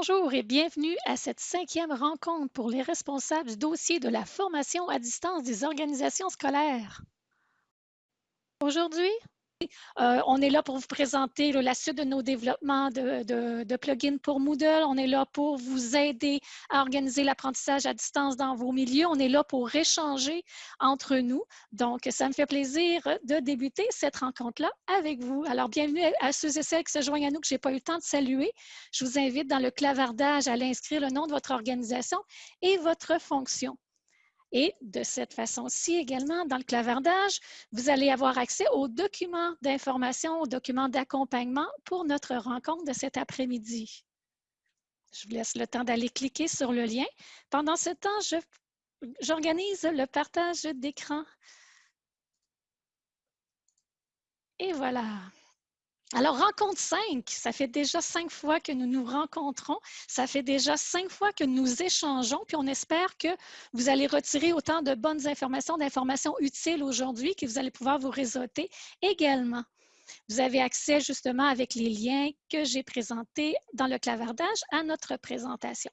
Bonjour et bienvenue à cette cinquième rencontre pour les responsables du dossier de la formation à distance des organisations scolaires. Aujourd'hui, euh, on est là pour vous présenter la suite de nos développements de, plugins pour Moodle. On est là pour vous aider à organiser l'apprentissage à distance dans vos milieux. On est là pour échanger entre nous. Donc, ça me fait plaisir de débuter cette rencontre-là avec vous. Alors, bienvenue à ceux et celles qui se joignent à nous que je n'ai pas eu le temps de saluer. Je vous invite dans le clavardage à l'inscrire le nom de votre organisation et votre fonction. Et de cette façon-ci également, dans le clavardage, vous allez avoir accès aux documents d'information, aux documents d'accompagnement pour notre rencontre de cet après-midi. Je vous laisse le temps d'aller cliquer sur le lien. Pendant ce temps, j'organise le partage d'écran. Et voilà. Alors, rencontre 5, ça fait déjà cinq fois que nous nous rencontrons, ça fait déjà cinq fois que nous échangeons, puis on espère que vous allez retirer autant de bonnes informations, d'informations utiles aujourd'hui que vous allez pouvoir vous réseauter également. Vous avez accès justement avec les liens que j'ai présentés dans le clavardage à notre présentation.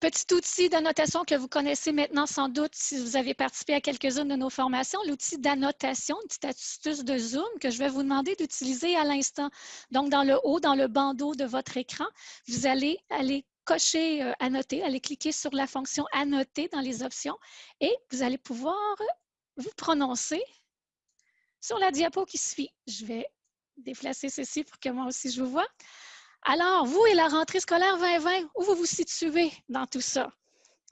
Petit outil d'annotation que vous connaissez maintenant sans doute si vous avez participé à quelques-unes de nos formations, l'outil d'annotation, une petite astuce de Zoom que je vais vous demander d'utiliser à l'instant. Donc, dans le haut, dans le bandeau de votre écran, vous allez aller cocher euh, Annoter, aller cliquer sur la fonction Annoter dans les options et vous allez pouvoir vous prononcer sur la diapo qui suit. Je vais déplacer ceci pour que moi aussi je vous vois. Alors, vous et la rentrée scolaire 2020, où vous vous situez dans tout ça?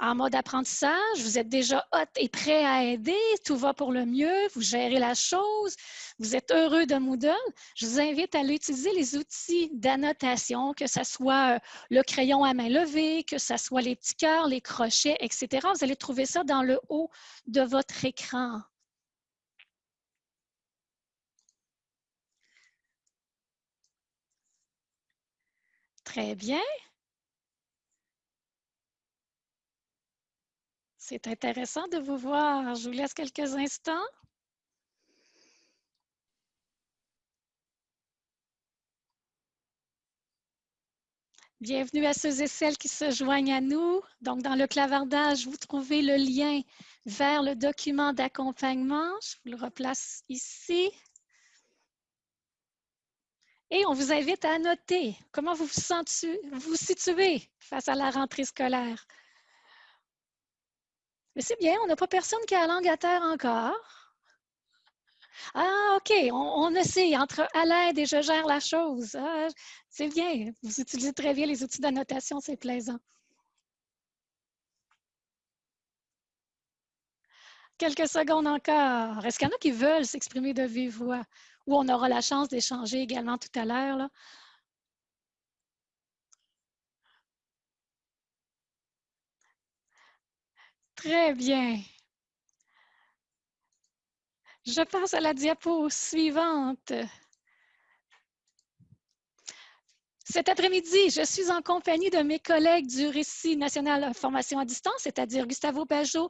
En mode apprentissage, vous êtes déjà hot et prêt à aider, tout va pour le mieux, vous gérez la chose, vous êtes heureux de Moodle. Je vous invite à utiliser les outils d'annotation, que ce soit euh, le crayon à main levée, que ce soit les petits cœurs, les crochets, etc. Vous allez trouver ça dans le haut de votre écran. Très bien. C'est intéressant de vous voir. Je vous laisse quelques instants. Bienvenue à ceux et celles qui se joignent à nous. Donc, dans le clavardage, vous trouvez le lien vers le document d'accompagnement. Je vous le replace ici. Et on vous invite à noter comment vous vous, situez face à la rentrée scolaire. Mais c'est bien, on n'a pas personne qui a la langue à terre encore. Ah, OK, on, essaie entre à l'aide et je gère la chose. Ah, c'est bien, vous utilisez très bien les outils d'annotation, c'est plaisant. Quelques secondes encore. Est-ce qu'il y en a qui veulent s'exprimer de vive voix? Où on aura la chance d'échanger également tout à l'heure. Très bien. Je passe à la diapo suivante. Cet après-midi, je suis en compagnie de mes collègues du Récit national formation à distance, c'est-à-dire Gustavo Bazot,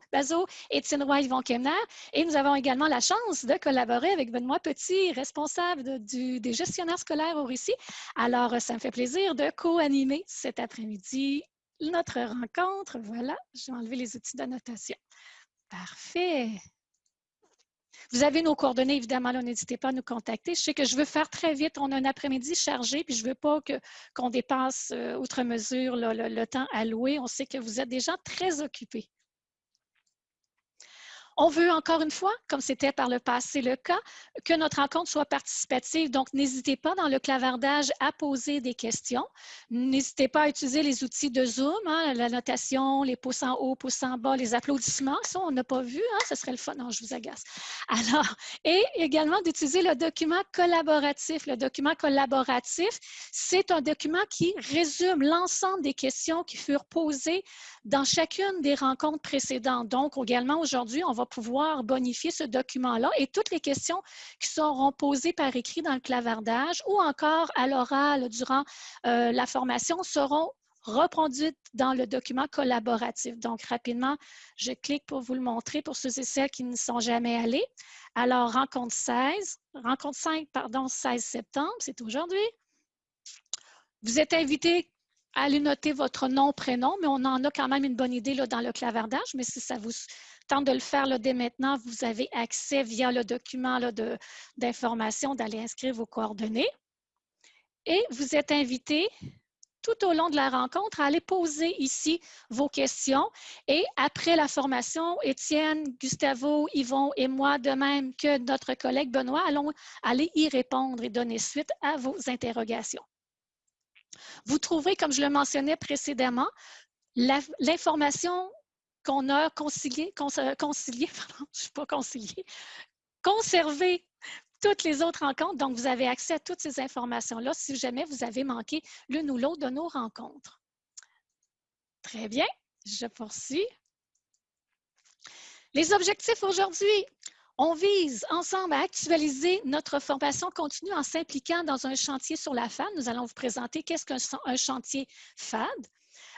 et Étienne Roy Yvon Kemner. Et nous avons également la chance de collaborer avec Benoît Petit, responsable des gestionnaires scolaires au Récit. Alors, ça me fait plaisir de co-animer cet après-midi notre rencontre. Voilà, je vais enlever les outils d'annotation. Parfait. Vous avez nos coordonnées, évidemment, n'hésitez pas à nous contacter. Je sais que je veux faire très vite. On a un après-midi chargé, puis je ne veux pas qu'on dépasse euh, outre mesure le, temps alloué. On sait que vous êtes des gens très occupés. On veut encore une fois, comme c'était par le passé le cas, que notre rencontre soit participative. Donc, n'hésitez pas dans le clavardage à poser des questions. N'hésitez pas à utiliser les outils de Zoom, hein, la notation, les pouces en haut, pouces en bas, les applaudissements. Ça, on n'a pas vu, hein, ce serait le fun. Non, je vous agace. Alors, et également d'utiliser le document collaboratif. Le document collaboratif, c'est un document qui résume l'ensemble des questions qui furent posées dans chacune des rencontres précédentes. Donc, également aujourd'hui, on va pouvoir bonifier ce document-là et toutes les questions qui seront posées par écrit dans le clavardage ou encore à l'oral durant euh, la formation seront reproduites dans le document collaboratif. Donc, rapidement, je clique pour vous le montrer pour ceux et celles qui ne sont jamais allés. Alors, rencontre 16, rencontre 5, pardon, 16 septembre, c'est aujourd'hui. Vous êtes invité à aller noter votre nom, prénom, mais on en a quand même une bonne idée là, dans le clavardage, mais si ça vous tente de le faire là, dès maintenant, vous avez accès via le document d'information d'aller inscrire vos coordonnées. Et vous êtes invité tout au long de la rencontre à aller poser ici vos questions. Et après la formation, Étienne, Gustavo, Yvon et moi, de même que notre collègue Benoît, allons aller y répondre et donner suite à vos interrogations. Vous trouverez, comme je le mentionnais précédemment, l'information qu'on a concilié, pardon, je suis pas conservée toutes les autres rencontres. Donc, vous avez accès à toutes ces informations-là si jamais vous avez manqué l'une ou l'autre de nos rencontres. Très bien, je poursuis. Les objectifs aujourd'hui. On vise ensemble à actualiser notre formation continue en s'impliquant dans un chantier sur la FAD. Nous allons vous présenter qu'est-ce qu'un chantier FAD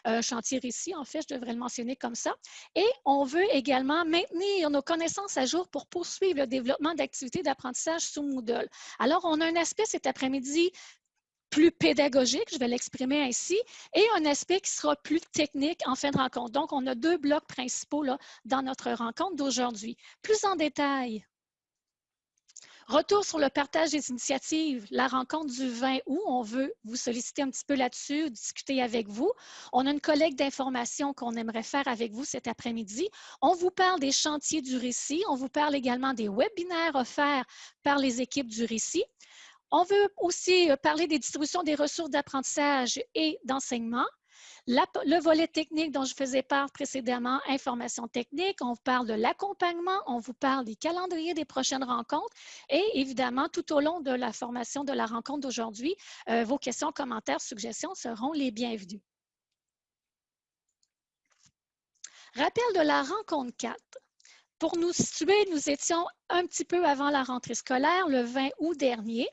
un chantier récit, en fait, je devrais le mentionner comme ça. Et on veut également maintenir nos connaissances à jour pour poursuivre le développement d'activités d'apprentissage sous Moodle. Alors, on a un aspect cet après-midi plus pédagogique, je vais l'exprimer ainsi, et un aspect qui sera plus technique en fin de rencontre. Donc, on a deux blocs principaux là, dans notre rencontre d'aujourd'hui. Plus en détail, Retour sur le partage des initiatives, la rencontre du 20 août, on veut vous solliciter un petit peu là-dessus, discuter avec vous. On a une collègue d'information qu'on aimerait faire avec vous cet après-midi. On vous parle des chantiers du récit. On vous parle également des webinaires offerts par les équipes du récit. On veut aussi euh, parler des distributions des ressources d'apprentissage et d'enseignement le volet technique dont je faisais part précédemment, information technique, on vous parle de l'accompagnement, on vous parle des calendriers des prochaines rencontres et évidemment, tout au long de la formation de la rencontre d'aujourd'hui, euh, vos questions, commentaires, suggestions seront les bienvenus. Rappel de la rencontre 4. Pour nous situer, nous étions un petit peu avant la rentrée scolaire, le 20 août dernier,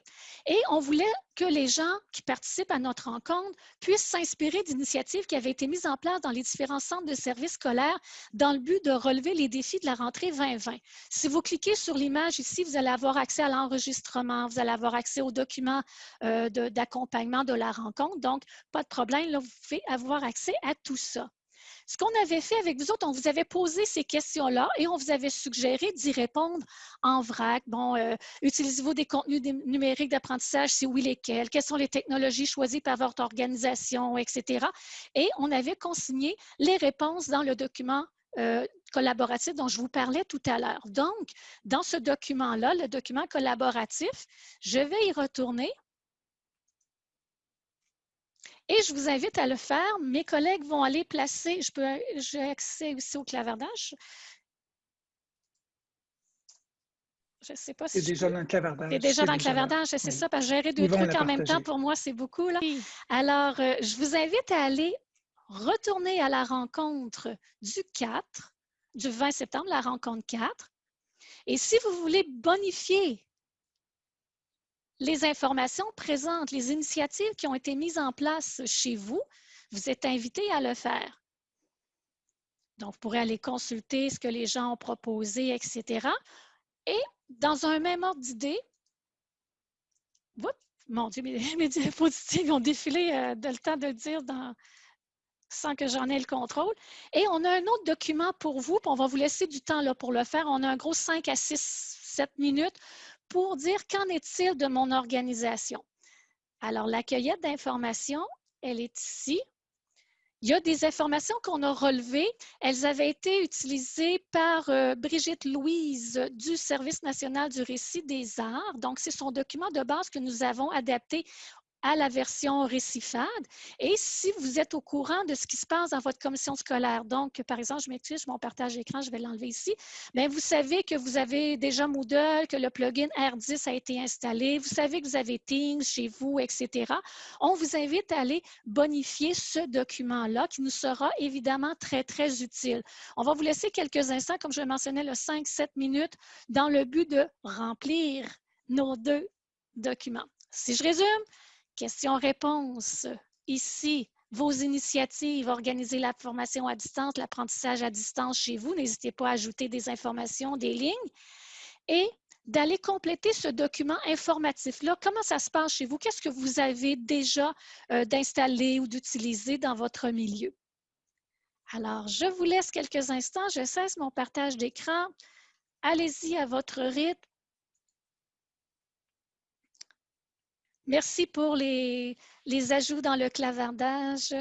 et on voulait que les gens qui participent à notre rencontre puissent s'inspirer d'initiatives qui avaient été mises en place dans les différents centres de services scolaires dans le but de relever les défis de la rentrée 2020. Si vous cliquez sur l'image ici, vous allez avoir accès à l'enregistrement, vous allez avoir accès aux documents euh, d'accompagnement de, de la rencontre. Donc, pas de problème, là, vous pouvez avoir accès à tout ça. Ce qu'on avait fait avec vous autres, on vous avait posé ces questions-là et on vous avait suggéré d'y répondre en vrac. Bon, euh, utilisez-vous des contenus numériques d'apprentissage? Si oui, lesquels? Quelles sont les technologies choisies par votre organisation, etc. Et on avait consigné les réponses dans le document euh, collaboratif dont je vous parlais tout à l'heure. Donc, dans ce document-là, le document collaboratif, je vais y retourner et je vous invite à le faire. Mes collègues vont aller placer, je peux, j'ai accès aussi au clavardage. Je ne sais pas si. C'est déjà dans le clavardage. C'est déjà dans le clavardage, c'est ça, parce que gérer deux trucs en même temps, pour moi, c'est beaucoup. Là. Alors, euh, je vous invite à aller retourner à la rencontre du 4, du 20 septembre, la rencontre 4. Et si vous voulez bonifier les informations présentes, les initiatives qui ont été mises en place chez vous, vous êtes invité à le faire. Donc, vous pourrez aller consulter ce que les gens ont proposé, etc. Et dans un même ordre d'idée, mon Dieu, mes, mes diapositives ont défilé euh, de le temps de le dire sans que j'en ai le contrôle. Et on a un autre document pour vous, puis on va vous laisser du temps là, pour le faire. On a un gros 5 à 6, 7 minutes pour dire qu'en est-il de mon organisation? Alors, la cueillette d'informations, elle est ici. Il y a des informations qu'on a relevées. Elles avaient été utilisées par euh, Brigitte Louise du Service national du récit des arts. Donc, c'est son document de base que nous avons adapté à la version récifade. Et si vous êtes au courant de ce qui se passe dans votre commission scolaire, donc, par exemple, je m'excuse, mon partage d'écran, je vais l'enlever ici, vous savez que vous avez déjà Moodle, que le plugin R10 a été installé, vous savez que vous avez Teams chez vous, etc. On vous invite à aller bonifier ce document-là qui nous sera évidemment très, très utile. On va vous laisser quelques instants, comme je mentionnais, le 5-7 minutes, dans le but de remplir nos deux documents. Si je résume, Questions-réponses. Ici, vos initiatives, organiser la formation à distance, l'apprentissage à distance chez vous. N'hésitez pas à ajouter des informations, des lignes. Et d'aller compléter ce document informatif-là. Comment ça se passe chez vous? Qu'est-ce que vous avez déjà euh, d'installer ou d'utiliser dans votre milieu? Alors, je vous laisse quelques instants. Je cesse mon partage d'écran. Allez-y à votre rythme. Merci pour les, ajouts dans le clavardage.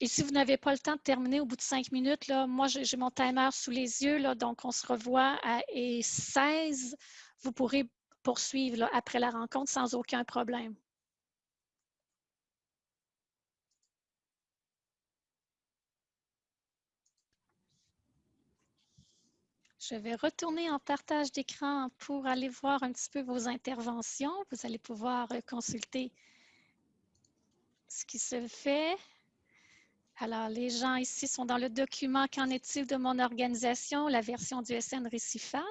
Et si vous n'avez pas le temps de terminer au bout de cinq minutes, là, moi, j'ai mon timer sous les yeux, donc on se revoit à 16. Vous pourrez poursuivre après la rencontre sans aucun problème. Je vais retourner en partage d'écran pour aller voir un petit peu vos interventions. Vous allez pouvoir consulter ce qui se fait. Alors, les gens ici sont dans le document « Qu'en est-il de mon organisation ?» la version du SN Récifade.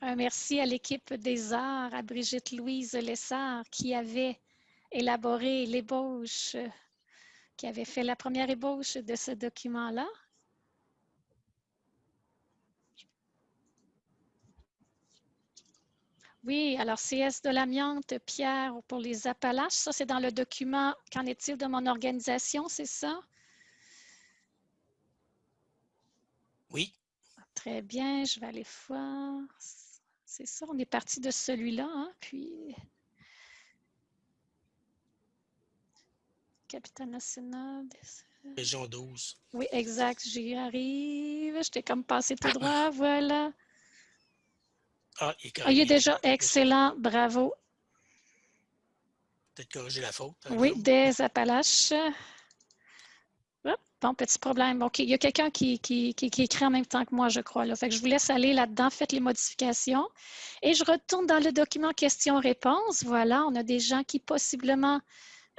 Un merci à l'équipe des arts, à Brigitte Louise Lessard qui avait élaboré l'ébauche, qui avait fait la première ébauche de ce document-là. Oui, alors CS de l'amiante, Pierre, pour les Appalaches, ça c'est dans le document « Qu'en est-il de mon organisation », c'est ça? Oui. Très bien, je vais aller voir. C'est ça, on est parti de celui-là, hein, puis... Capitaine national. Région 12. Oui, exact, j'y arrive. Je t'ai comme passé tout droit, voilà. Ah, il est, ah, il est déjà excellent, bravo. Peut-être corriger la faute. Oui, des Appalaches. bon, petit problème. OK, il y a quelqu'un qui, qui, qui, écrit en même temps que moi, je crois. Là. Fait que je vous laisse aller là-dedans, faites les modifications. Et je retourne dans le document questions-réponses. Voilà, on a des gens qui possiblement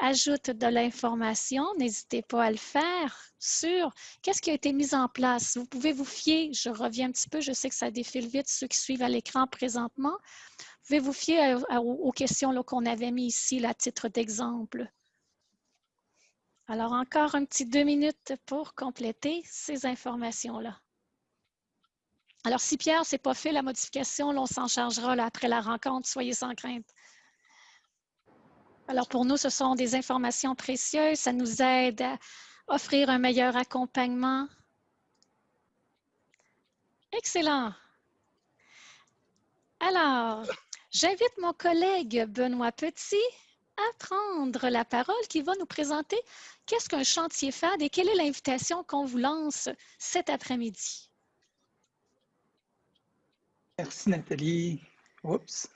ajoute de l'information, n'hésitez pas à le faire sur qu'est-ce qui a été mis en place. Vous pouvez vous fier, je reviens un petit peu, je sais que ça défile vite, ceux qui suivent à l'écran présentement, vous pouvez vous fier aux questions qu'on avait mis ici à titre d'exemple. Alors, encore un petit deux minutes pour compléter ces informations-là. Alors, si Pierre, c'est pas fait, la modification, on s'en chargera après la rencontre, soyez sans crainte. Alors pour nous, ce sont des informations précieuses. Ça nous aide à offrir un meilleur accompagnement. Excellent. Alors, j'invite mon collègue Benoît Petit à prendre la parole qui va nous présenter qu'est-ce qu'un chantier FAD et quelle est l'invitation qu'on vous lance cet après-midi. Merci Nathalie. Oups.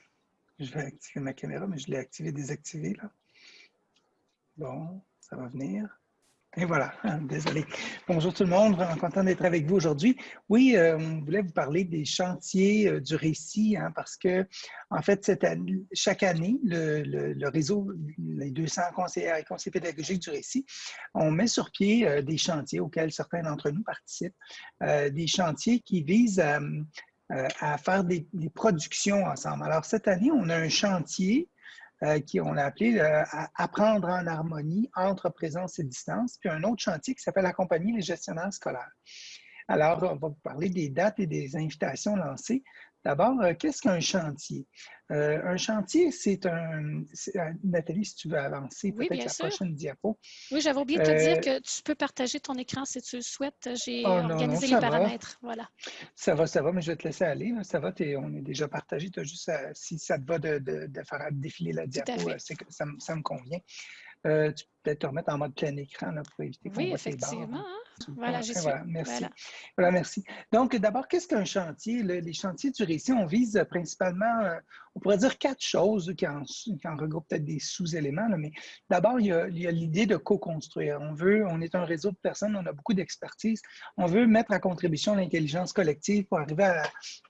Je vais activer ma caméra, mais je l'ai activée, désactivée. Là. Bon, ça va venir. Et voilà, désolé. Bonjour tout le monde, vraiment content d'être avec vous aujourd'hui. Oui, euh, on voulait vous parler des chantiers euh, du récit, hein, parce que, en fait, chaque année, le, réseau, les 200 conseillers et conseillers pédagogiques du récit, on met sur pied euh, des chantiers auxquels certains d'entre nous participent, des chantiers qui visent à, euh, à faire des, productions ensemble. Alors, cette année, on a un chantier euh, qui on l'a appelé euh, Apprendre en harmonie entre présence et distance, puis un autre chantier qui s'appelle Accompagner les gestionnaires scolaires. Alors, on va vous parler des dates et des invitations lancées. D'abord, euh, qu'est-ce qu'un chantier? Euh, un chantier, c'est un... Euh, Nathalie, si tu veux avancer, peut-être la prochaine diapo. Oui, j'avais oublié de te dire que tu peux partager ton écran si tu le souhaites. J'ai oh, organisé les paramètres. Voilà. Ça va, ça va, mais je vais te laisser aller. Ça va, on est déjà partagé. As juste si ça te va de, faire défiler la diapo, ça, ça, me convient. tu peut-être te remettre en mode plein écran là, pour éviter qu'on Oui, effectivement. Hein. Voilà, j'ai voilà, merci. Voilà. merci. Donc, d'abord, qu'est-ce qu'un chantier? les chantiers du récit, on vise principalement, euh, on pourrait dire quatre choses qui en, qui regroupent peut-être des sous-éléments, mais d'abord, il y a l'idée de co-construire. On veut, on est un réseau de personnes, on a beaucoup d'expertise. On veut mettre à contribution l'intelligence collective pour arriver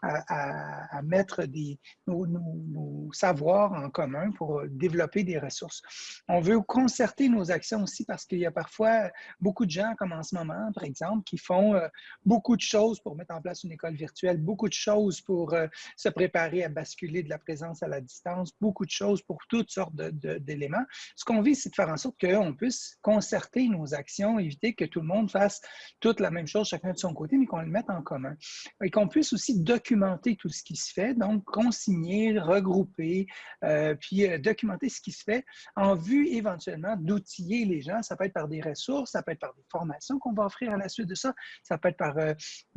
à, mettre des, nos, savoirs en commun pour développer des ressources. On veut concerter nos actions aussi parce qu'il y a parfois beaucoup de gens, comme en ce moment, par exemple, qui font euh, beaucoup de choses pour mettre en place une école virtuelle, beaucoup de choses pour euh, se préparer à basculer de la présence à la distance, beaucoup de choses pour toutes sortes d'éléments. Ce qu'on vise, c'est de faire en sorte qu'on puisse concerter nos actions, éviter que tout le monde fasse toute la même chose, chacun de son côté, mais qu'on le mette en commun. Et qu'on puisse aussi documenter tout ce qui se fait, donc consigner, regrouper, euh, puis documenter ce qui se fait en vue éventuellement les gens. Ça peut être par des ressources, ça peut être par des formations qu'on va offrir à la suite de ça, ça peut être par euh,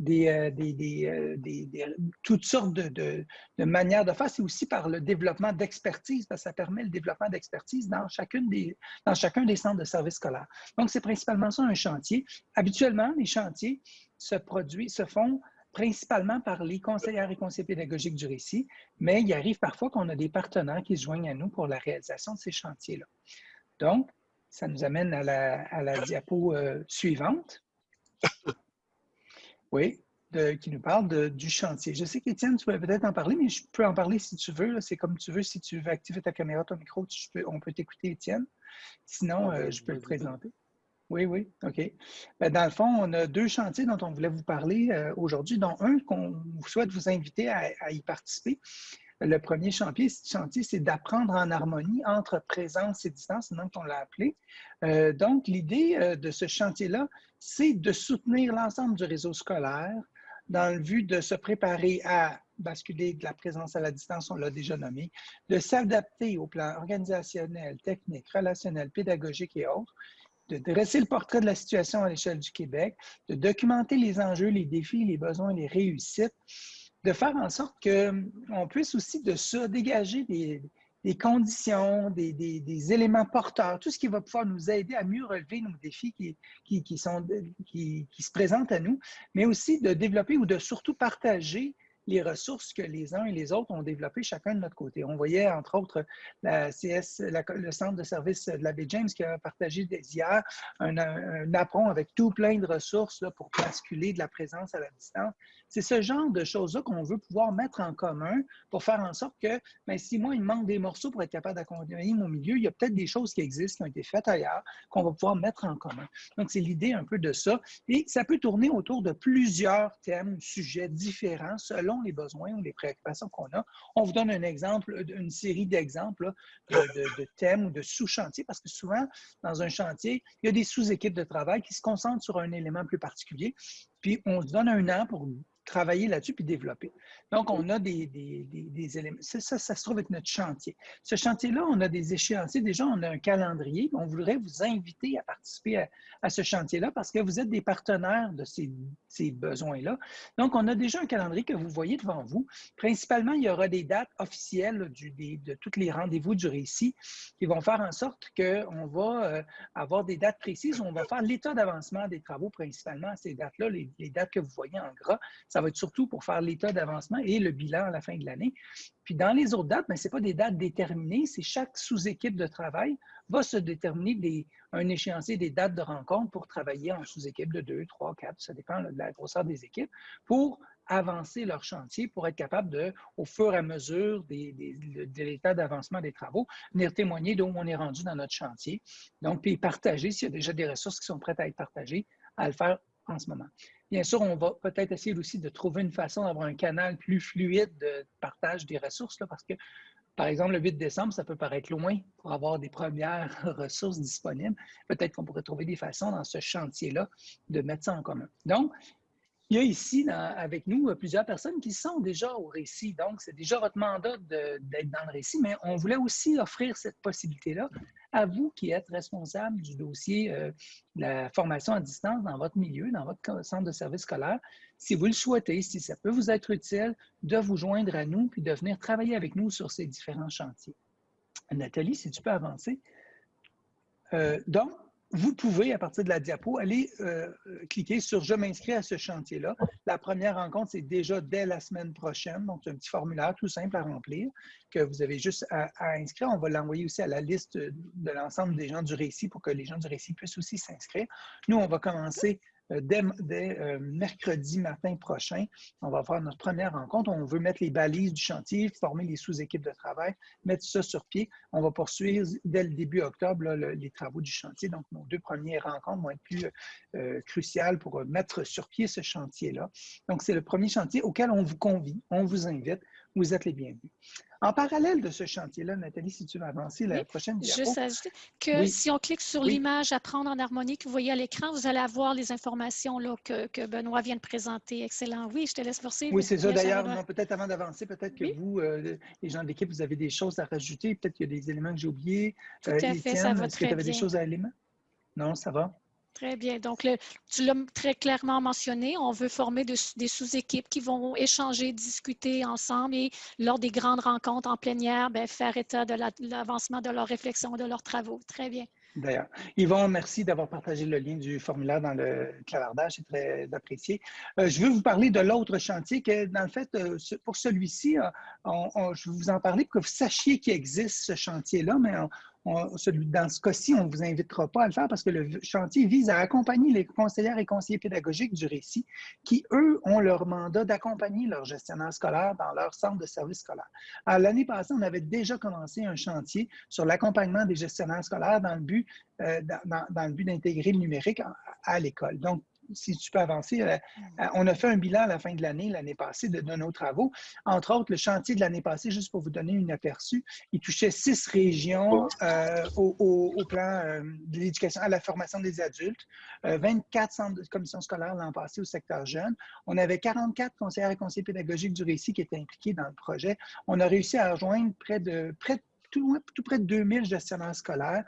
euh, euh, des, toutes sortes de, manières de faire. C'est aussi par le développement d'expertise, parce que ça permet le développement d'expertise dans, des, dans chacun des centres de services scolaires. Donc, c'est principalement ça un chantier. Habituellement, les chantiers se produisent, se font principalement par les conseillères et conseillers pédagogiques du récit, mais il arrive parfois qu'on a des partenaires qui se joignent à nous pour la réalisation de ces chantiers-là. Donc, ça nous amène à la, diapo euh, suivante. Oui, qui nous parle du chantier. Je sais qu'Étienne, tu peux peut-être en parler, mais je peux en parler si tu veux. C'est comme tu veux. Si tu veux activer ta caméra, ton micro, on peut t'écouter, Étienne. Sinon, euh, je peux le présenter. Oui, oui, OK. Ben, dans le fond, on a deux chantiers dont on voulait vous parler euh, aujourd'hui, dont un qu'on souhaite vous inviter à, y participer. Le premier chantier, c'est d'apprendre en harmonie entre présence et distance, c'est qu'on l'a appelé. Euh, donc, l'idée euh, de ce chantier-là, c'est de soutenir l'ensemble du réseau scolaire dans le but de se préparer à basculer de la présence à la distance, on l'a déjà nommé, de s'adapter au plan organisationnel, technique, relationnel, pédagogique et autres, de dresser le portrait de la situation à l'échelle du Québec, de documenter les enjeux, les défis, les besoins, les réussites, de faire en sorte qu'on puisse aussi de se dégager des, conditions, des, éléments porteurs, tout ce qui va pouvoir nous aider à mieux relever nos défis qui, se présentent à nous, mais aussi de développer ou de surtout partager les ressources que les uns et les autres ont développées chacun de notre côté. On voyait, entre autres, la CS, le Centre de service de la baie James qui a partagé hier un, un, apron avec tout plein de ressources là, pour basculer de la présence à la distance. C'est ce genre de choses-là qu'on veut pouvoir mettre en commun pour faire en sorte que, ben, si moi, il me manque des morceaux pour être capable d'accompagner mon milieu, il y a peut-être des choses qui existent, qui ont été faites ailleurs, qu'on va pouvoir mettre en commun. Donc, c'est l'idée un peu de ça. Et ça peut tourner autour de plusieurs thèmes, sujets différents selon les besoins ou les préoccupations qu'on a. On vous donne un exemple, une série d'exemples de, thèmes ou de sous-chantiers, parce que souvent, dans un chantier, il y a des sous-équipes de travail qui se concentrent sur un élément plus particulier. Puis on se donne un an pour travailler là-dessus puis développer. Donc, on a des, éléments. Ça, ça, se trouve être notre chantier. Ce chantier-là, on a des échéanciers. Déjà, on a un calendrier. On voudrait vous inviter à participer à, ce chantier-là parce que vous êtes des partenaires de ces, ces besoins-là. Donc, on a déjà un calendrier que vous voyez devant vous. Principalement, il y aura des dates officielles de tous les rendez-vous du récit qui vont faire en sorte qu'on va euh, avoir des dates précises où on va faire l'état d'avancement des travaux principalement à ces dates-là, les, les dates que vous voyez en gras. Ça va être surtout pour faire l'état d'avancement et le bilan à la fin de l'année. Puis dans les autres dates, ben, ce n'est pas des dates déterminées, c'est chaque sous-équipe de travail va se déterminer un échéancier des dates de rencontre pour travailler en sous-équipe de 2, 3, 4, ça dépend de la grosseur des équipes, pour avancer leur chantier, pour être capable de, au fur et à mesure de l'état d'avancement des travaux, venir témoigner d'où on est rendu dans notre chantier. Donc, puis partager s'il y a déjà des ressources qui sont prêtes à être partagées, à le faire en ce moment. Bien sûr, on va peut-être essayer aussi de trouver une façon d'avoir un canal plus fluide de partage des ressources, là, parce que, par exemple, le 8 décembre, ça peut paraître loin pour avoir des premières ressources disponibles. Peut-être qu'on pourrait trouver des façons dans ce chantier-là de mettre ça en commun. Donc, il y a ici avec nous plusieurs personnes qui sont déjà au récit. Donc, c'est déjà votre mandat d'être dans le récit, mais on voulait aussi offrir cette possibilité-là à vous qui êtes responsable du dossier euh, de la formation à distance dans votre milieu, dans votre centre de service scolaire. Si vous le souhaitez, si ça peut vous être utile, de vous joindre à nous puis de venir travailler avec nous sur ces différents chantiers. Nathalie, si tu peux avancer. Euh, donc, vous pouvez, à partir de la diapo, aller euh, cliquer sur « Je m'inscris à ce chantier-là ». La première rencontre, c'est déjà dès la semaine prochaine. Donc, c'est un petit formulaire tout simple à remplir que vous avez juste à, inscrire. On va l'envoyer aussi à la liste de l'ensemble des gens du récit pour que les gens du récit puissent aussi s'inscrire. Nous, on va commencer euh, dès, euh, mercredi matin prochain, on va faire notre première rencontre. On veut mettre les balises du chantier, former les sous-équipes de travail, mettre ça sur pied. On va poursuivre dès le début octobre les travaux du chantier. Donc, nos deux premières rencontres vont être plus cruciales pour mettre sur pied ce chantier-là. Donc, c'est le premier chantier auquel on vous convie, on vous invite. Vous êtes les bienvenus. En parallèle de ce chantier-là, Nathalie, si tu veux avancer la prochaine diapo. Juste ajouter que si on clique sur l'image Apprendre en harmonie que vous voyez à l'écran, vous allez avoir les informations là, que, Benoît vient de présenter. Excellent. Oui, je te laisse forcer. Oui, c'est ça. D'ailleurs, peut-être avant d'avancer, peut-être que vous, euh, les gens de l'équipe, vous avez des choses à rajouter. Peut-être qu'il y a des éléments que j'ai oubliés. Tout à euh, fait, ça va très bien. tu avais des choses à éléments? Non, ça va? Très bien. Donc, tu l'as très clairement mentionné, on veut former des sous-équipes qui vont échanger, discuter ensemble et lors des grandes rencontres en plénière, bien, faire état de l'avancement de leurs réflexions, de leurs travaux. Très bien. D'ailleurs. Yvon, merci d'avoir partagé le lien du formulaire dans le clavardage, c'est très apprécié. Euh, je veux vous parler de l'autre chantier, que dans le fait, euh, pour celui-ci, euh, je vais vous en parler pour que vous sachiez qu'il existe ce chantier-là, mais dans ce cas-ci, on ne vous invitera pas à le faire parce que le chantier vise à accompagner les conseillères et conseillers pédagogiques du récit qui, eux, ont leur mandat d'accompagner leurs gestionnaires scolaires dans leur centre de service scolaire. L'année passée, on avait déjà commencé un chantier sur l'accompagnement des gestionnaires scolaires dans le but, euh, d'intégrer le numérique à l'école. Si tu peux avancer, euh, euh, on a fait un bilan à la fin de l'année, l'année passée, de, nos travaux. Entre autres, le chantier de l'année passée, juste pour vous donner une aperçu, il touchait six régions euh, au, plan de l'éducation, à la formation des adultes, 24 centres de commission scolaire l'an passé au secteur jeune. On avait 44 conseillers et conseillers pédagogiques du récit qui étaient impliqués dans le projet. On a réussi à rejoindre près de, près de tout, près de 2000 gestionnaires scolaires.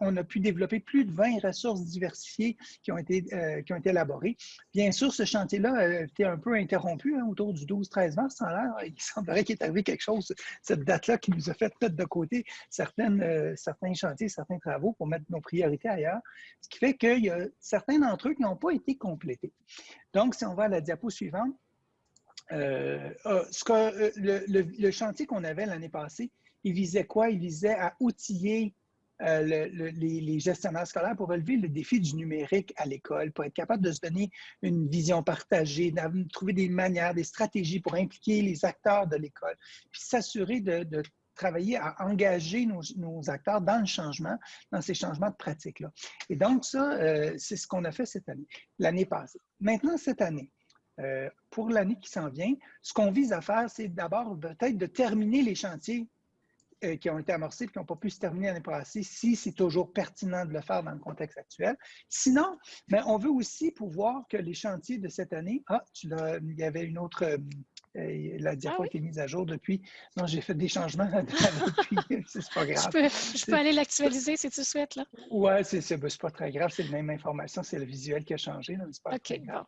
On a pu développer plus de 20 ressources diversifiées qui ont été, euh, qui ont été élaborées. Bien sûr, ce chantier-là a été un peu interrompu hein, autour du 12-13 mars. Il semblerait qu'il est arrivé quelque chose, cette date-là, qui nous a fait mettre de côté certaines, euh, certains chantiers, certains travaux pour mettre nos priorités ailleurs. Ce qui fait qu'il y a certains d'entre eux qui n'ont pas été complétés. Donc, si on va à la diapo suivante, euh, ce que, le, le, chantier qu'on avait l'année passée, il visait quoi? Il visait à outiller euh, les, gestionnaires scolaires pour relever le défi du numérique à l'école, pour être capable de se donner une vision partagée, de trouver des manières, des stratégies pour impliquer les acteurs de l'école, puis s'assurer de, travailler à engager nos, acteurs dans le changement, dans ces changements de pratique-là. Et donc, ça, euh, c'est ce qu'on a fait cette année, l'année passée. Maintenant, cette année, euh, pour l'année qui s'en vient, ce qu'on vise à faire, c'est d'abord peut-être de terminer les chantiers euh, qui ont été amorcés et qui n'ont pas pu se terminer l'année passée, si c'est toujours pertinent de le faire dans le contexte actuel. Sinon, mais ben, on veut aussi pouvoir que les chantiers de cette année, ah, tu il y avait une autre euh, la diapo ah a été mise à jour depuis. Non, j'ai fait des changements depuis. c'est pas grave. Je peux, aller l'actualiser si tu souhaites. là. Oui, c'est ben, pas très grave. C'est la même information. C'est le visuel qui a changé. C'est pas très grave.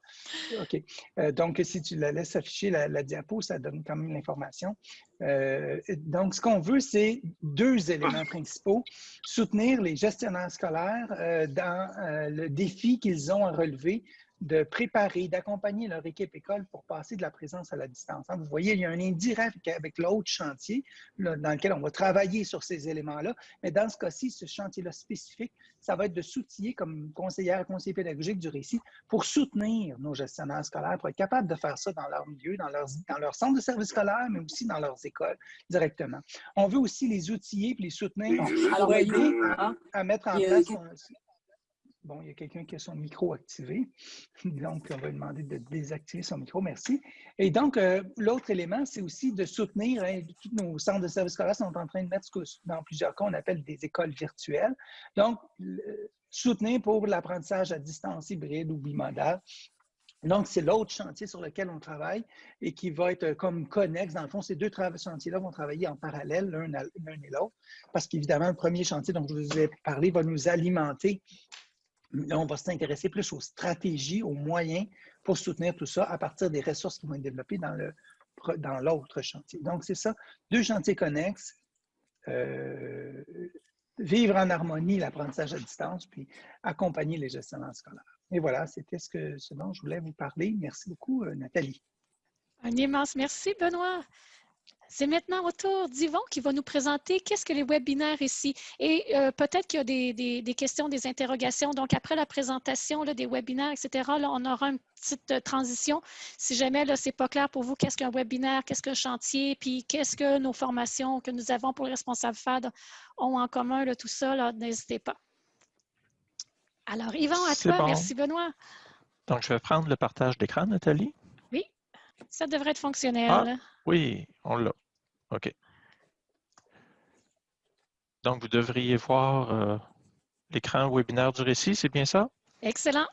OK. Euh, donc, si tu la laisses afficher, la, diapo, ça donne quand même l'information. Euh, donc, ce qu'on veut, c'est deux éléments principaux. Soutenir les gestionnaires scolaires euh, dans le défi qu'ils ont à relever de préparer, d'accompagner leur équipe école pour passer de la présence à la distance. Hein, vous voyez, il y a un indirect avec l'autre chantier dans lequel on va travailler sur ces éléments-là. Mais dans ce cas-ci, ce chantier-là spécifique, ça va être de s'outiller comme conseillère, conseiller pédagogique du récit pour soutenir nos gestionnaires scolaires, pour être capables de faire ça dans leur milieu, dans leur, dans leur centre de service scolaire, mais aussi dans leurs écoles directement. On veut aussi les outiller et les soutenir pour aider à, mettre en place... Bon, il y a quelqu'un qui a son micro activé. Donc, on va lui demander de désactiver son micro. Merci. Et donc, euh, l'autre élément, c'est aussi de soutenir, hein, tous nos centres de services scolaires sont en train de mettre ce que dans plusieurs cas, on appelle des écoles virtuelles. Donc, soutenir pour l'apprentissage à distance hybride ou bimodal. Donc, c'est l'autre chantier sur lequel on travaille et qui va être comme connexe. Dans le fond, ces deux chantiers-là vont travailler en parallèle l'un et l'autre parce qu'évidemment, le premier chantier dont je vous ai parlé va nous alimenter on va s'intéresser plus aux stratégies, aux moyens pour soutenir tout ça à partir des ressources qui vont être développées dans l'autre chantier. Donc, c'est ça, deux chantiers connexes, euh, vivre en harmonie l'apprentissage à distance, puis accompagner les gestionnaires scolaires. Et voilà, c'était ce, que, ce dont je voulais vous parler. Merci beaucoup, euh, Nathalie. Un immense merci, Benoît. C'est maintenant au tour d'Yvon qui va nous présenter qu'est-ce que les webinaires ici. Et euh, peut-être qu'il y a des, des, questions, des interrogations. Donc, après la présentation là, des webinaires, etc., là, on aura une petite euh, transition. Si jamais ce n'est pas clair pour vous, qu'est-ce qu'un webinaire, qu'est-ce qu'un chantier, puis qu'est-ce que nos formations que nous avons pour les responsables FAD ont en commun, là, tout ça, n'hésitez pas. Alors, Yvon, à toi. Merci, Benoît. Donc, je vais prendre le partage d'écran, Nathalie. Ça devrait être fonctionnel. Ah, oui, on l'a. OK. Donc, vous devriez voir euh, l'écran webinaire du récit, c'est bien ça? Excellent.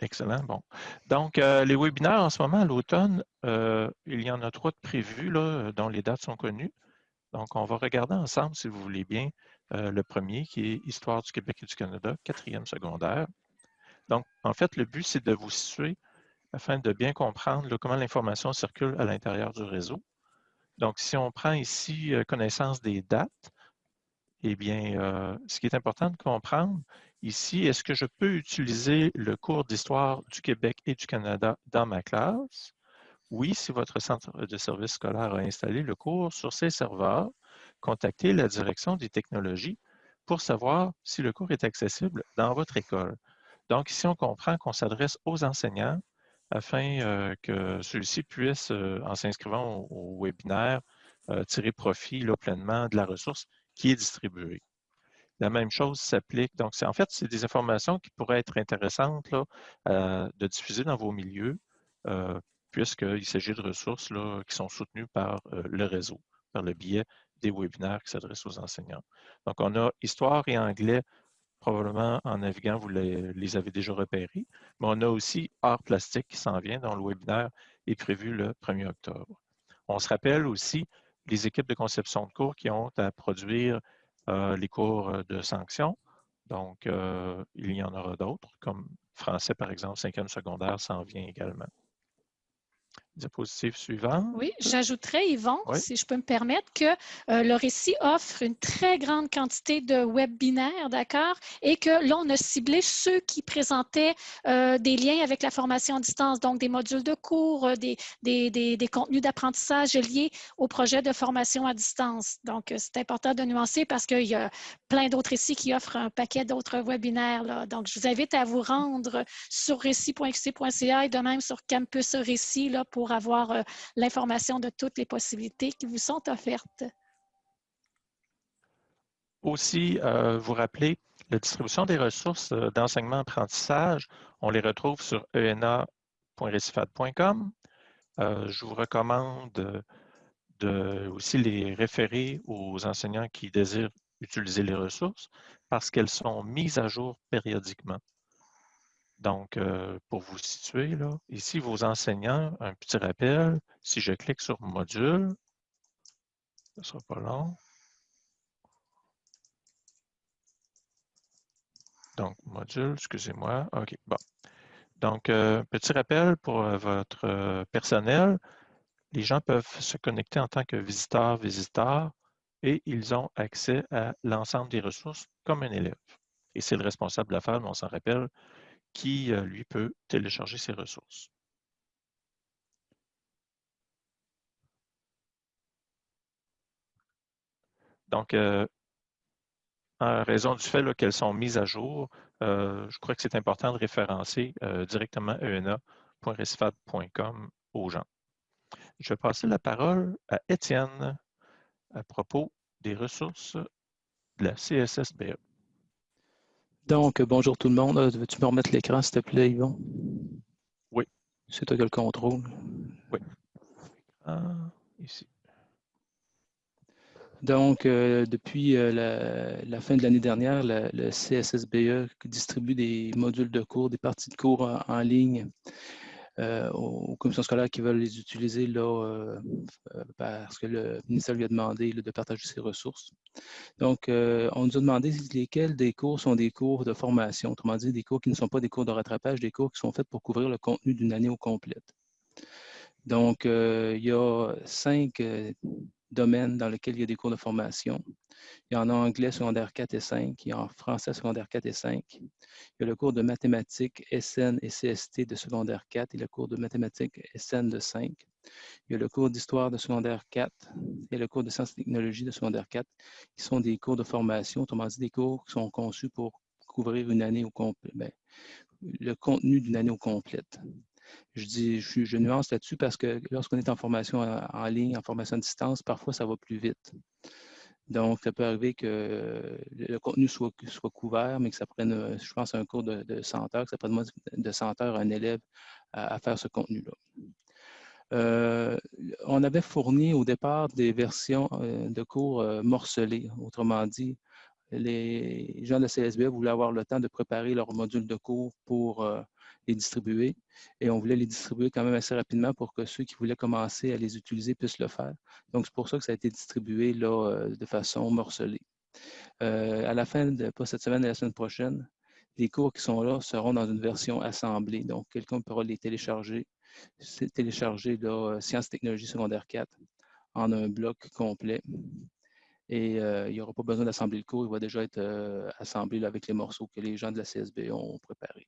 Excellent, bon. Donc, euh, les webinaires en ce moment, à l'automne, euh, il y en a trois de prévus, là, dont les dates sont connues. Donc, on va regarder ensemble, si vous voulez bien, le premier, qui est Histoire du Québec et du Canada, quatrième secondaire. Donc, en fait, le but, c'est de vous situer afin de bien comprendre comment l'information circule à l'intérieur du réseau. Donc, si on prend ici euh, connaissance des dates, eh bien, euh, ce qui est important de comprendre ici, est-ce que je peux utiliser le cours d'histoire du Québec et du Canada dans ma classe? Oui, si votre centre de service scolaire a installé le cours sur ses serveurs, contactez la direction des technologies pour savoir si le cours est accessible dans votre école. Donc, ici, on comprend qu'on s'adresse aux enseignants afin que ceux-ci puissent, euh, en s'inscrivant au, webinaire, tirer profit pleinement de la ressource qui est distribuée. La même chose s'applique. Donc, en fait, c'est des informations qui pourraient être intéressantes de diffuser dans vos milieux, puisqu'il s'agit de ressources qui sont soutenues par le réseau, par le biais des webinaires qui s'adressent aux enseignants. Donc, on a histoire et anglais probablement en naviguant, vous les, avez déjà repérés. Mais on a aussi Art plastique qui s'en vient, dont le webinaire est prévu le 1er octobre. On se rappelle aussi les équipes de conception de cours qui ont à produire euh, les cours de sanctions. Donc, euh, il y en aura d'autres, comme français, par exemple, cinquième secondaire s'en vient également. Diapositive suivante. Oui, j'ajouterais, Yvon, si je peux me permettre, que euh, le récit offre une très grande quantité de webinaires, d'accord, et que là, on a ciblé ceux qui présentaient euh, des liens avec la formation à distance, donc des modules de cours, euh, des, des, des, contenus d'apprentissage liés au projet de formation à distance. Donc, c'est important de nuancer parce qu'il y a plein d'autres récits qui offrent un paquet d'autres webinaires. Là. Donc, je vous invite à vous rendre sur récit.qc.ca et de même sur Campus Récit là, pour avoir euh, l'information de toutes les possibilités qui vous sont offertes. Aussi, euh, vous rappelez, la distribution des ressources euh, d'enseignement-apprentissage, on les retrouve sur ena.recifad.com. je vous recommande de aussi les référer aux enseignants qui désirent utiliser les ressources parce qu'elles sont mises à jour périodiquement. Donc, euh, pour vous situer, là, ici, vos enseignants, un petit rappel, si je clique sur module, ce ne sera pas long. Donc, module, excusez-moi. OK, bon. Donc, euh, petit rappel pour euh, votre personnel. Les gens peuvent se connecter en tant que visiteurs, visiteurs, et ils ont accès à l'ensemble des ressources comme un élève. Et c'est le responsable de la on s'en rappelle, qui, euh, lui, peut télécharger ses ressources. Donc, euh, en raison du fait qu'elles sont mises à jour, euh, je crois que c'est important de référencer directement ena.resfab.com aux gens. Je vais passer la parole à Étienne à propos des ressources de la CSSBE. Donc, bonjour tout le monde. Euh, veux-tu me remettre l'écran, s'il te plaît, Yvon? Oui. C'est toi qui as le contrôle. Oui. Ah, ici. Donc, euh, depuis euh, la, fin de l'année dernière, le CSSBE distribue des modules de cours, des parties de cours en ligne euh, aux commissions scolaires qui veulent les utiliser là, euh, euh, parce que le ministère lui a demandé de partager ses ressources. Donc, on nous a demandé lesquels des cours sont des cours de formation, autrement dit, des cours qui ne sont pas des cours de rattrapage, des cours qui sont faits pour couvrir le contenu d'une année au complète. Donc, il y a cinq domaines dans lesquels il y a des cours de formation. Il y a en anglais secondaire 4 et 5, il y a en français secondaire 4 et 5. Il y a le cours de mathématiques SN et CST de secondaire 4 et le cours de mathématiques SN de 5. Il y a le cours d'histoire de secondaire 4 et le cours de sciences et technologies de secondaire 4, qui sont des cours de formation, autrement dit des cours qui sont conçus pour couvrir une année au complet, ben, le contenu d'une année au complète. Je dis, je, nuance là-dessus parce que lorsqu'on est en formation en, ligne, en formation à distance, parfois ça va plus vite. Donc, ça peut arriver que le contenu soit, soit couvert, mais que ça prenne, je pense, un cours de, de 100 heures, que ça prenne moins de 100 heures à un élève à, faire ce contenu-là. Euh, on avait fourni au départ des versions euh, de cours euh, morcelés. Autrement dit, les gens de CSB voulaient avoir le temps de préparer leur module de cours pour les distribuer. Et on voulait les distribuer quand même assez rapidement pour que ceux qui voulaient commencer à les utiliser puissent le faire. Donc, c'est pour ça que ça a été distribué là, euh, de façon morcelée. Euh, à la fin, de, pas cette semaine, mais la semaine prochaine, les cours qui sont là seront dans une version assemblée. Donc, quelqu'un pourra les télécharger. Télécharger là, euh, Sciences Technologies secondaire 4 en un bloc complet. Et il n'y aura pas besoin d'assembler le cours, il va déjà être assemblé avec les morceaux que les gens de la CSB ont préparés.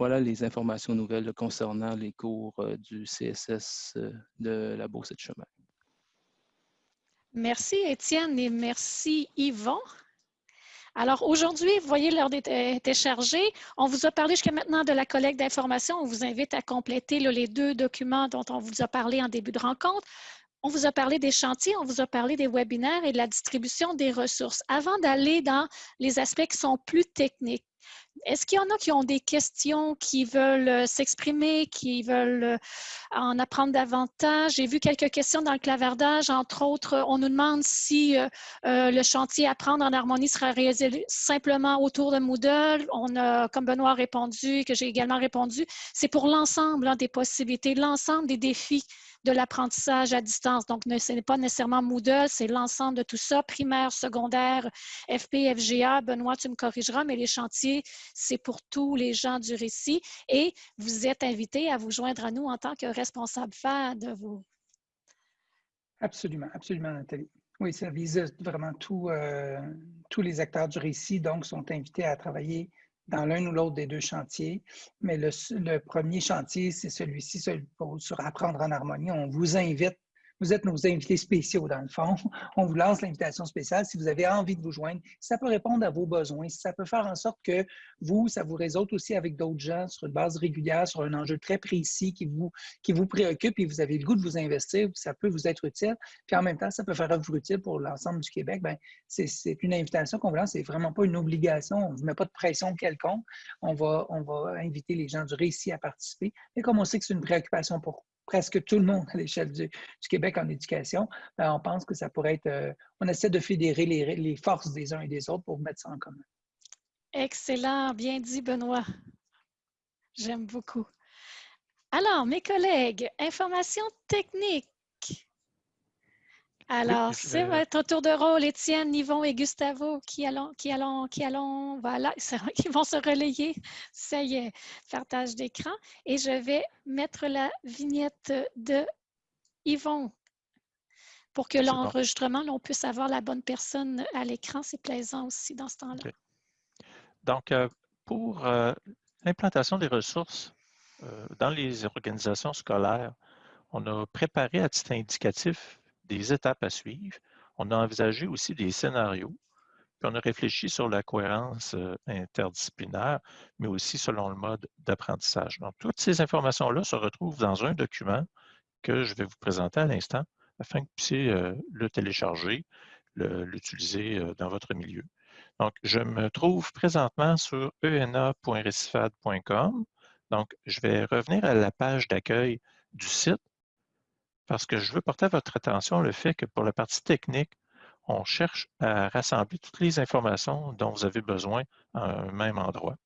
Voilà les informations nouvelles concernant les cours euh, du CSS euh, de la Bourse de chemin. Merci Étienne et merci Yvon. Alors aujourd'hui, vous voyez, l'heure était chargée. On vous a parlé jusqu'à maintenant de la collecte d'informations. On vous invite à compléter les deux documents dont on vous a parlé en début de rencontre. On vous a parlé des chantiers, on vous a parlé des webinaires et de la distribution des ressources. Avant d'aller dans les aspects qui sont plus techniques, est-ce qu'il y en a qui ont des questions, qui veulent euh, s'exprimer, qui veulent euh, en apprendre davantage? J'ai vu quelques questions dans le clavardage. Entre autres, on nous demande si euh, le chantier Apprendre en harmonie sera réalisé simplement autour de Moodle. On a, comme Benoît a répondu, que j'ai également répondu, c'est pour l'ensemble hein, des possibilités, l'ensemble des défis de l'apprentissage à distance. Donc, ce n'est pas nécessairement Moodle, c'est l'ensemble de tout ça, primaire, secondaire, FP, FGA. Benoît, tu me corrigeras, mais les chantiers, c'est pour tous les gens du récit. Et vous êtes invités à vous joindre à nous en tant que responsable faire de vos... Absolument, absolument, Nathalie. Oui, ça vise vraiment euh, tous les acteurs du récit, donc, sont invités à travailler dans l'un ou l'autre des deux chantiers. Mais le, premier chantier, c'est celui-ci sur apprendre en harmonie. On vous invite vous êtes nos invités spéciaux, dans le fond. On vous lance l'invitation spéciale. Si vous avez envie de vous joindre, ça peut répondre à vos besoins, ça peut faire en sorte que vous, ça vous résout aussi avec d'autres gens sur une base régulière, sur un enjeu très précis qui vous, qui vous préoccupe et vous avez le goût de vous investir, ça peut vous être utile. Puis en même temps, ça peut faire œuvre utile pour l'ensemble du Québec. Ben, c'est une invitation qu'on vous lance. C'est vraiment pas une obligation. On ne vous met pas de pression quelconque. On va, on va inviter les gens du récit à participer. Et comme on sait que c'est une préoccupation pour presque tout le monde à l'échelle du, Québec en éducation, ben, on pense que ça pourrait être, euh, on essaie de fédérer les, forces des uns et des autres pour mettre ça en commun. Excellent, bien dit Benoît. J'aime beaucoup. Alors, mes collègues, information technique. Alors, c'est votre tour de rôle, Étienne, Yvon et Gustavo, qui allons, qui allons, qui allons, voilà, ils vont se relayer. Ça y est, partage d'écran. Et je vais mettre la vignette de Yvon pour que l'enregistrement, on puisse avoir la bonne personne à l'écran. C'est plaisant aussi dans ce temps-là. Donc, euh, pour euh, l'implantation des ressources euh, dans les organisations scolaires, on a préparé à titre indicatif des étapes à suivre. On a envisagé aussi des scénarios, puis on a réfléchi sur la cohérence euh, interdisciplinaire, mais aussi selon le mode d'apprentissage. Donc, toutes ces informations-là se retrouvent dans un document que je vais vous présenter à l'instant afin que vous puissiez euh, le télécharger, l'utiliser euh, dans votre milieu. Donc, je me trouve présentement sur ena.recifad.com. Donc, je vais revenir à la page d'accueil du site parce que je veux porter à votre attention le fait que pour la partie technique, on cherche à rassembler toutes les informations dont vous avez besoin à un même endroit.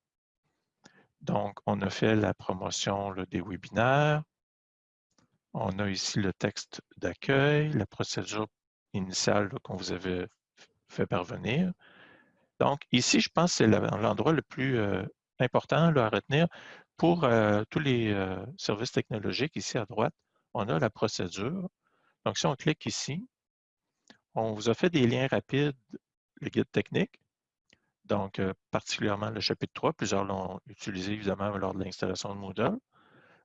Donc, on a fait la promotion des webinaires. On a ici le texte d'accueil, la procédure initiale qu'on vous avait fait parvenir. Donc, ici, je pense que c'est l'endroit le plus euh, important à retenir pour euh, tous les euh, services technologiques ici à droite on a la procédure. Donc, si on clique ici, on vous a fait des liens rapides, le guide technique, donc euh, particulièrement le chapitre 3, plusieurs l'ont utilisé évidemment lors de l'installation de Moodle.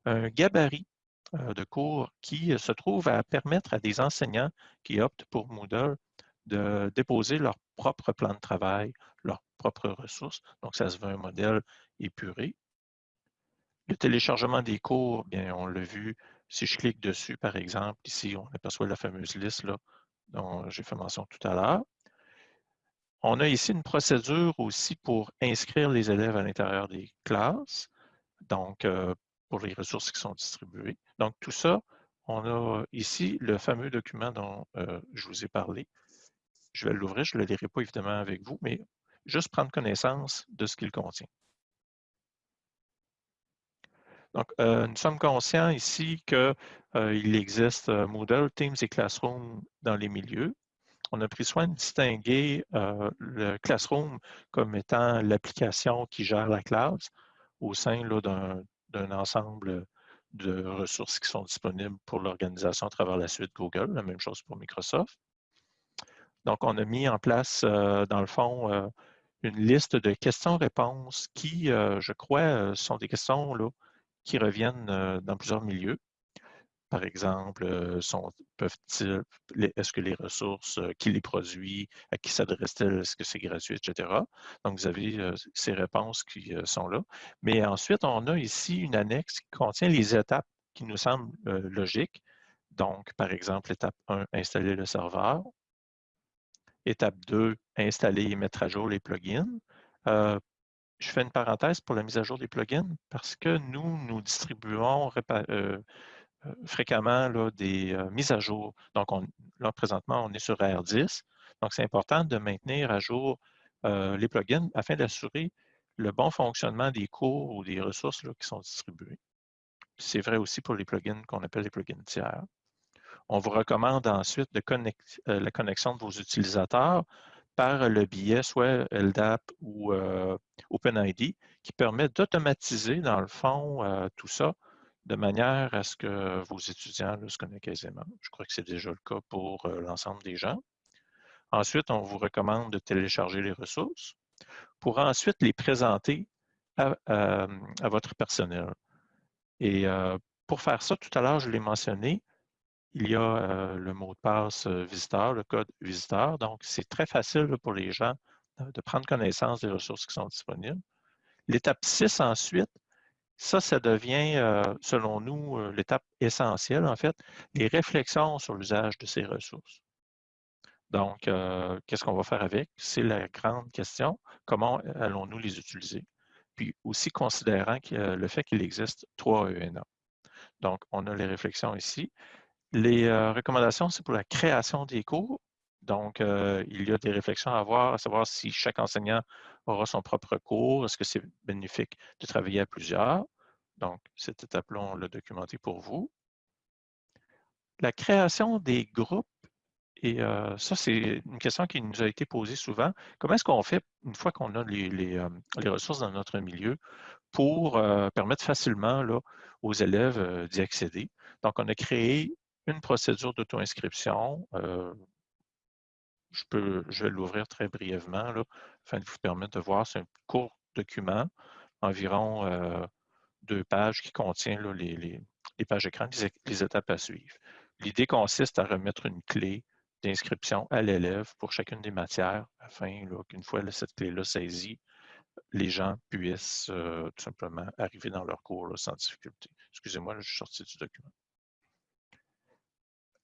Un gabarit euh, de cours qui se trouve à permettre à des enseignants qui optent pour Moodle de déposer leur propre plan de travail, leurs propres ressources. Donc, ça se veut un modèle épuré. Le téléchargement des cours, bien, on l'a vu, si je clique dessus, par exemple, ici, on aperçoit la fameuse liste là, dont j'ai fait mention tout à l'heure. On a ici une procédure aussi pour inscrire les élèves à l'intérieur des classes, donc euh, pour les ressources qui sont distribuées. Donc tout ça, on a ici le fameux document dont euh, je vous ai parlé. Je vais l'ouvrir, je ne le lirai pas évidemment avec vous, mais juste prendre connaissance de ce qu'il contient. Donc, euh, nous sommes conscients ici qu'il existe Moodle, Teams et Classroom dans les milieux on a pris soin de distinguer euh, le Classroom comme étant l'application qui gère la classe au sein d'un ensemble de ressources qui sont disponibles pour l'organisation à travers la suite Google, la même chose pour Microsoft. Donc, on a mis en place, euh, dans le fond, euh, une liste de questions-réponses qui, je crois, sont des questions là, qui reviennent dans plusieurs milieux. Par exemple, euh, peuvent-ils, est-ce que les ressources, euh, qui les produit, à qui s'adresse-t-elle, est-ce que c'est gratuit, etc. Donc, vous avez euh, ces réponses qui sont là. Mais ensuite, on a ici une annexe qui contient les étapes qui nous semblent logiques. Donc, par exemple, étape 1, installer le serveur. Étape 2, installer et mettre à jour les plugins. Je fais une parenthèse pour la mise à jour des plugins parce que nous, nous distribuons euh, fréquemment là, des euh, mises à jour. Donc, on, là, présentement, on est sur R10. Donc, c'est important de maintenir à jour euh, les plugins afin d'assurer le bon fonctionnement des cours ou des ressources qui sont distribuées. C'est vrai aussi pour les plugins qu'on appelle les plugins tiers. On vous recommande ensuite de connecter, la connexion de vos utilisateurs le biais soit LDAP ou OpenID qui permet d'automatiser, dans le fond, tout ça de manière à ce que vos étudiants se connaissent aisément. Je crois que c'est déjà le cas pour euh, l'ensemble des gens. Ensuite, on vous recommande de télécharger les ressources pour ensuite les présenter à, votre personnel. Et euh, pour faire ça, tout à l'heure, je l'ai mentionné, il y a euh, le mot de passe visiteur, le code visiteur. Donc, c'est très facile pour les gens de prendre connaissance des ressources qui sont disponibles. L'étape 6 ensuite, ça, ça devient, euh, selon nous, euh, l'étape essentielle, en fait, les réflexions sur l'usage de ces ressources. Donc, euh, qu'est-ce qu'on va faire avec? C'est la grande question. Comment allons-nous les utiliser? Puis aussi considérant le fait qu'il existe trois ENA. Donc, on a les réflexions ici. Les recommandations, c'est pour la création des cours. Donc, il y a des réflexions à avoir, à savoir si chaque enseignant aura son propre cours. Est-ce que c'est bénéfique de travailler à plusieurs? Donc, cette étape-là, on l'a documenté pour vous. La création des groupes, et ça, c'est une question qui nous a été posée souvent. Comment est-ce qu'on fait, une fois qu'on a les, ressources dans notre milieu, pour permettre facilement aux élèves d'y accéder? Donc, on a créé une procédure d'auto-inscription je, peux, je vais l'ouvrir très brièvement afin de vous permettre de voir. C'est un court document, environ euh, deux pages qui contient les, pages écran, les, étapes à suivre. L'idée consiste à remettre une clé d'inscription à l'élève pour chacune des matières afin qu'une fois cette clé-là saisie, les gens puissent euh, tout simplement arriver dans leur cours sans difficulté. Excusez-moi, je suis sorti du document.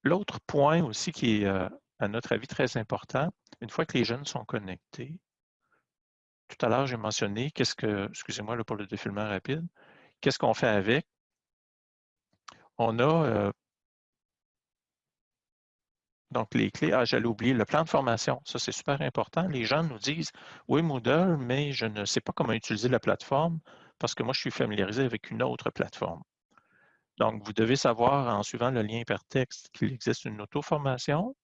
L'autre point aussi qui est euh, à notre avis, très important. Une fois que les jeunes sont connectés, tout à l'heure, j'ai mentionné, qu'est-ce que, excusez-moi pour le défilement rapide, qu'est-ce qu'on fait avec? On a euh, donc les clés, ah, j'allais oublier, le plan de formation, ça c'est super important. Les gens nous disent, oui, Moodle, mais je ne sais pas comment utiliser la plateforme parce que moi, je suis familiarisé avec une autre plateforme. Donc, vous devez savoir, en suivant le lien hypertexte, qu'il existe une auto-formation,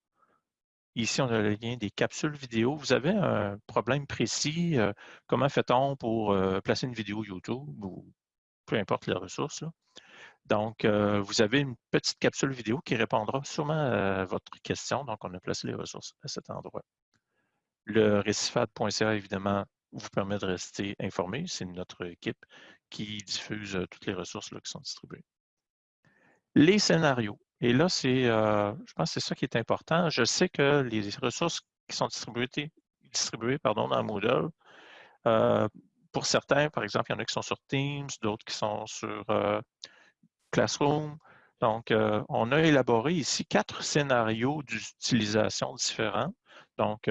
Ici, on a le lien des capsules vidéo. Vous avez un problème précis, euh, comment fait-on pour euh, placer une vidéo YouTube ou peu importe les ressources. Donc, euh, vous avez une petite capsule vidéo qui répondra sûrement à votre question. Donc, on a placé les ressources à cet endroit. Le récifade.ca, évidemment, vous permet de rester informé. C'est notre équipe qui diffuse toutes les ressources là, qui sont distribuées. Les scénarios. Et là, c'est, euh, je pense que c'est ça qui est important. Je sais que les ressources qui sont distribuées, distribuées pardon, dans Moodle, euh, pour certains, par exemple, il y en a qui sont sur Teams, d'autres qui sont sur euh, Classroom. Donc, on a élaboré ici quatre scénarios d'utilisation différents. Donc,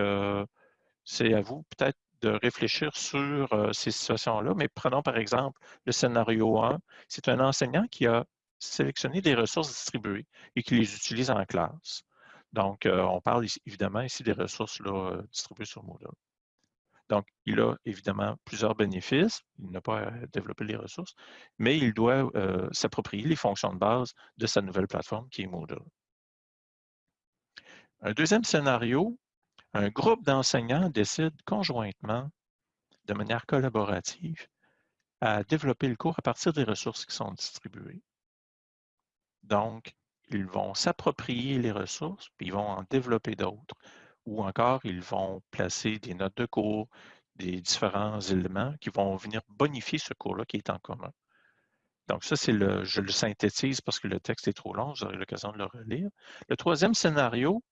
c'est à vous peut-être de réfléchir sur ces situations-là, mais prenons par exemple le scénario 1. C'est un enseignant qui a sélectionner des ressources distribuées et qui les utilise en classe. Donc, euh, on parle évidemment ici des ressources euh, distribuées sur Moodle. Donc, il a évidemment plusieurs bénéfices. Il n'a pas à développer les ressources, mais il doit euh, s'approprier les fonctions de base de sa nouvelle plateforme qui est Moodle. Un deuxième scénario, un groupe d'enseignants décide conjointement, de manière collaborative, à développer le cours à partir des ressources qui sont distribuées. Donc, ils vont s'approprier les ressources, puis ils vont en développer d'autres. Ou encore, ils vont placer des notes de cours, des différents éléments qui vont venir bonifier ce cours-là qui est en commun. Donc, ça, c'est le, je le synthétise parce que le texte est trop long, vous aurez l'occasion de le relire. Le troisième scénario,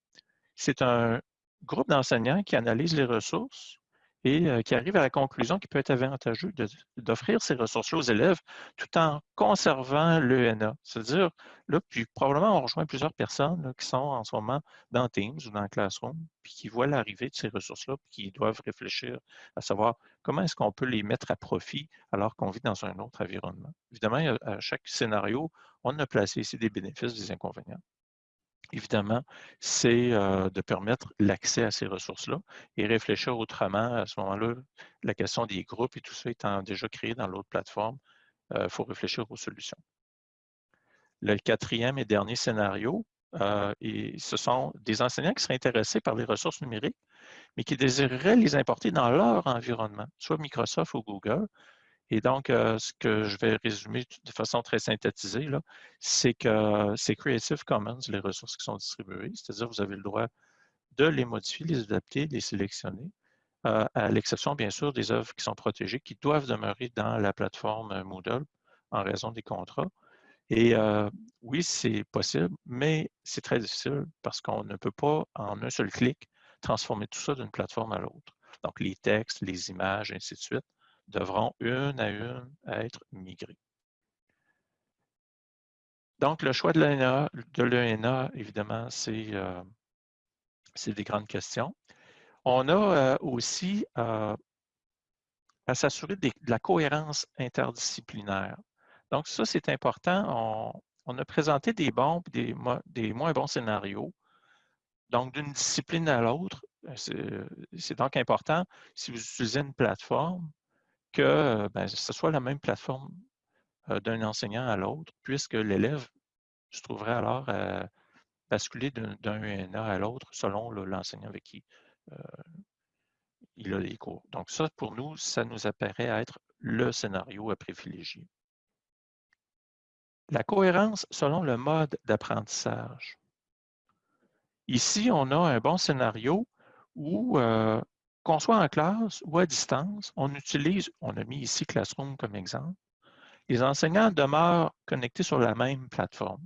c'est un groupe d'enseignants qui analyse les ressources et euh, qui arrive à la conclusion qu'il peut être avantageux d'offrir ces ressources-là aux élèves tout en conservant l'ENA. C'est-à-dire, là, puis probablement on rejoint plusieurs personnes qui sont en ce moment dans Teams ou dans Classroom, puis qui voient l'arrivée de ces ressources-là, puis qui doivent réfléchir à savoir comment est-ce qu'on peut les mettre à profit alors qu'on vit dans un autre environnement. Évidemment, à chaque scénario, on a placé ici des bénéfices, des inconvénients évidemment, c'est euh, de permettre l'accès à ces ressources-là et réfléchir autrement. À ce moment-là, la question des groupes et tout ça étant déjà créé dans l'autre plateforme, il euh, faut réfléchir aux solutions. Le quatrième et dernier scénario, euh, ce sont des enseignants qui seraient intéressés par les ressources numériques, mais qui désireraient les importer dans leur environnement, soit Microsoft ou Google, et donc, euh, ce que je vais résumer de façon très synthétisée, c'est que c'est Creative Commons, les ressources qui sont distribuées, c'est-à-dire vous avez le droit de les modifier, les adapter, les sélectionner, euh, à l'exception, bien sûr, des œuvres qui sont protégées, qui doivent demeurer dans la plateforme Moodle en raison des contrats. Et euh, oui, c'est possible, mais c'est très difficile parce qu'on ne peut pas, en un seul clic, transformer tout ça d'une plateforme à l'autre. Donc, les textes, les images, ainsi de suite devront une à une être migrées. Donc, le choix de l'ENA, évidemment, euh, c'est des grandes questions. On a euh, aussi euh, à s'assurer de la cohérence interdisciplinaire. Donc, ça, c'est important. On, a présenté des bons et des, moins bons scénarios. Donc, d'une discipline à l'autre, c'est donc important, si vous utilisez une plateforme, que ben, ce soit la même plateforme d'un enseignant à l'autre, puisque l'élève se trouverait alors à basculer d'un ENA à l'autre selon l'enseignant avec qui il a les cours. Donc ça, pour nous, ça nous apparaît être le scénario à privilégier. La cohérence selon le mode d'apprentissage. Ici, on a un bon scénario où qu'on soit en classe ou à distance, on utilise, on a mis ici Classroom comme exemple, les enseignants demeurent connectés sur la même plateforme.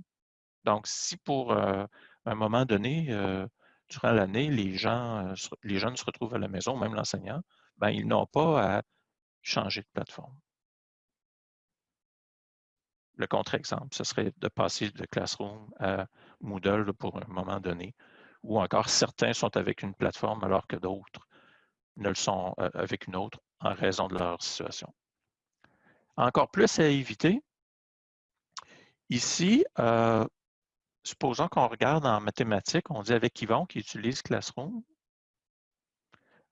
Donc, si pour euh, un moment donné, euh, durant l'année, euh, les jeunes se retrouvent à la maison, même l'enseignant, ben, ils n'ont pas à changer de plateforme. Le contre-exemple, ce serait de passer de Classroom à Moodle pour un moment donné, ou encore certains sont avec une plateforme alors que d'autres ne le sont euh, avec une autre en raison de leur situation. Encore plus à éviter, ici, euh, supposons qu'on regarde en mathématiques, on dit avec Yvon qui utilise Classroom,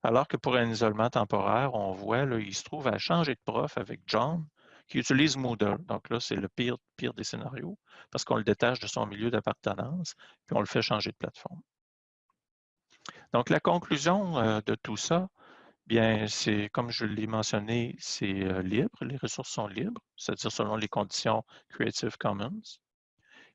alors que pour un isolement temporaire, on voit, là, il se trouve à changer de prof avec John, qui utilise Moodle. Donc là, c'est le pire, pire des scénarios, parce qu'on le détache de son milieu d'appartenance, puis on le fait changer de plateforme. Donc, la conclusion euh, de tout ça, bien, c'est comme je l'ai mentionné, c'est euh, libre, les ressources sont libres, c'est-à-dire selon les conditions Creative Commons.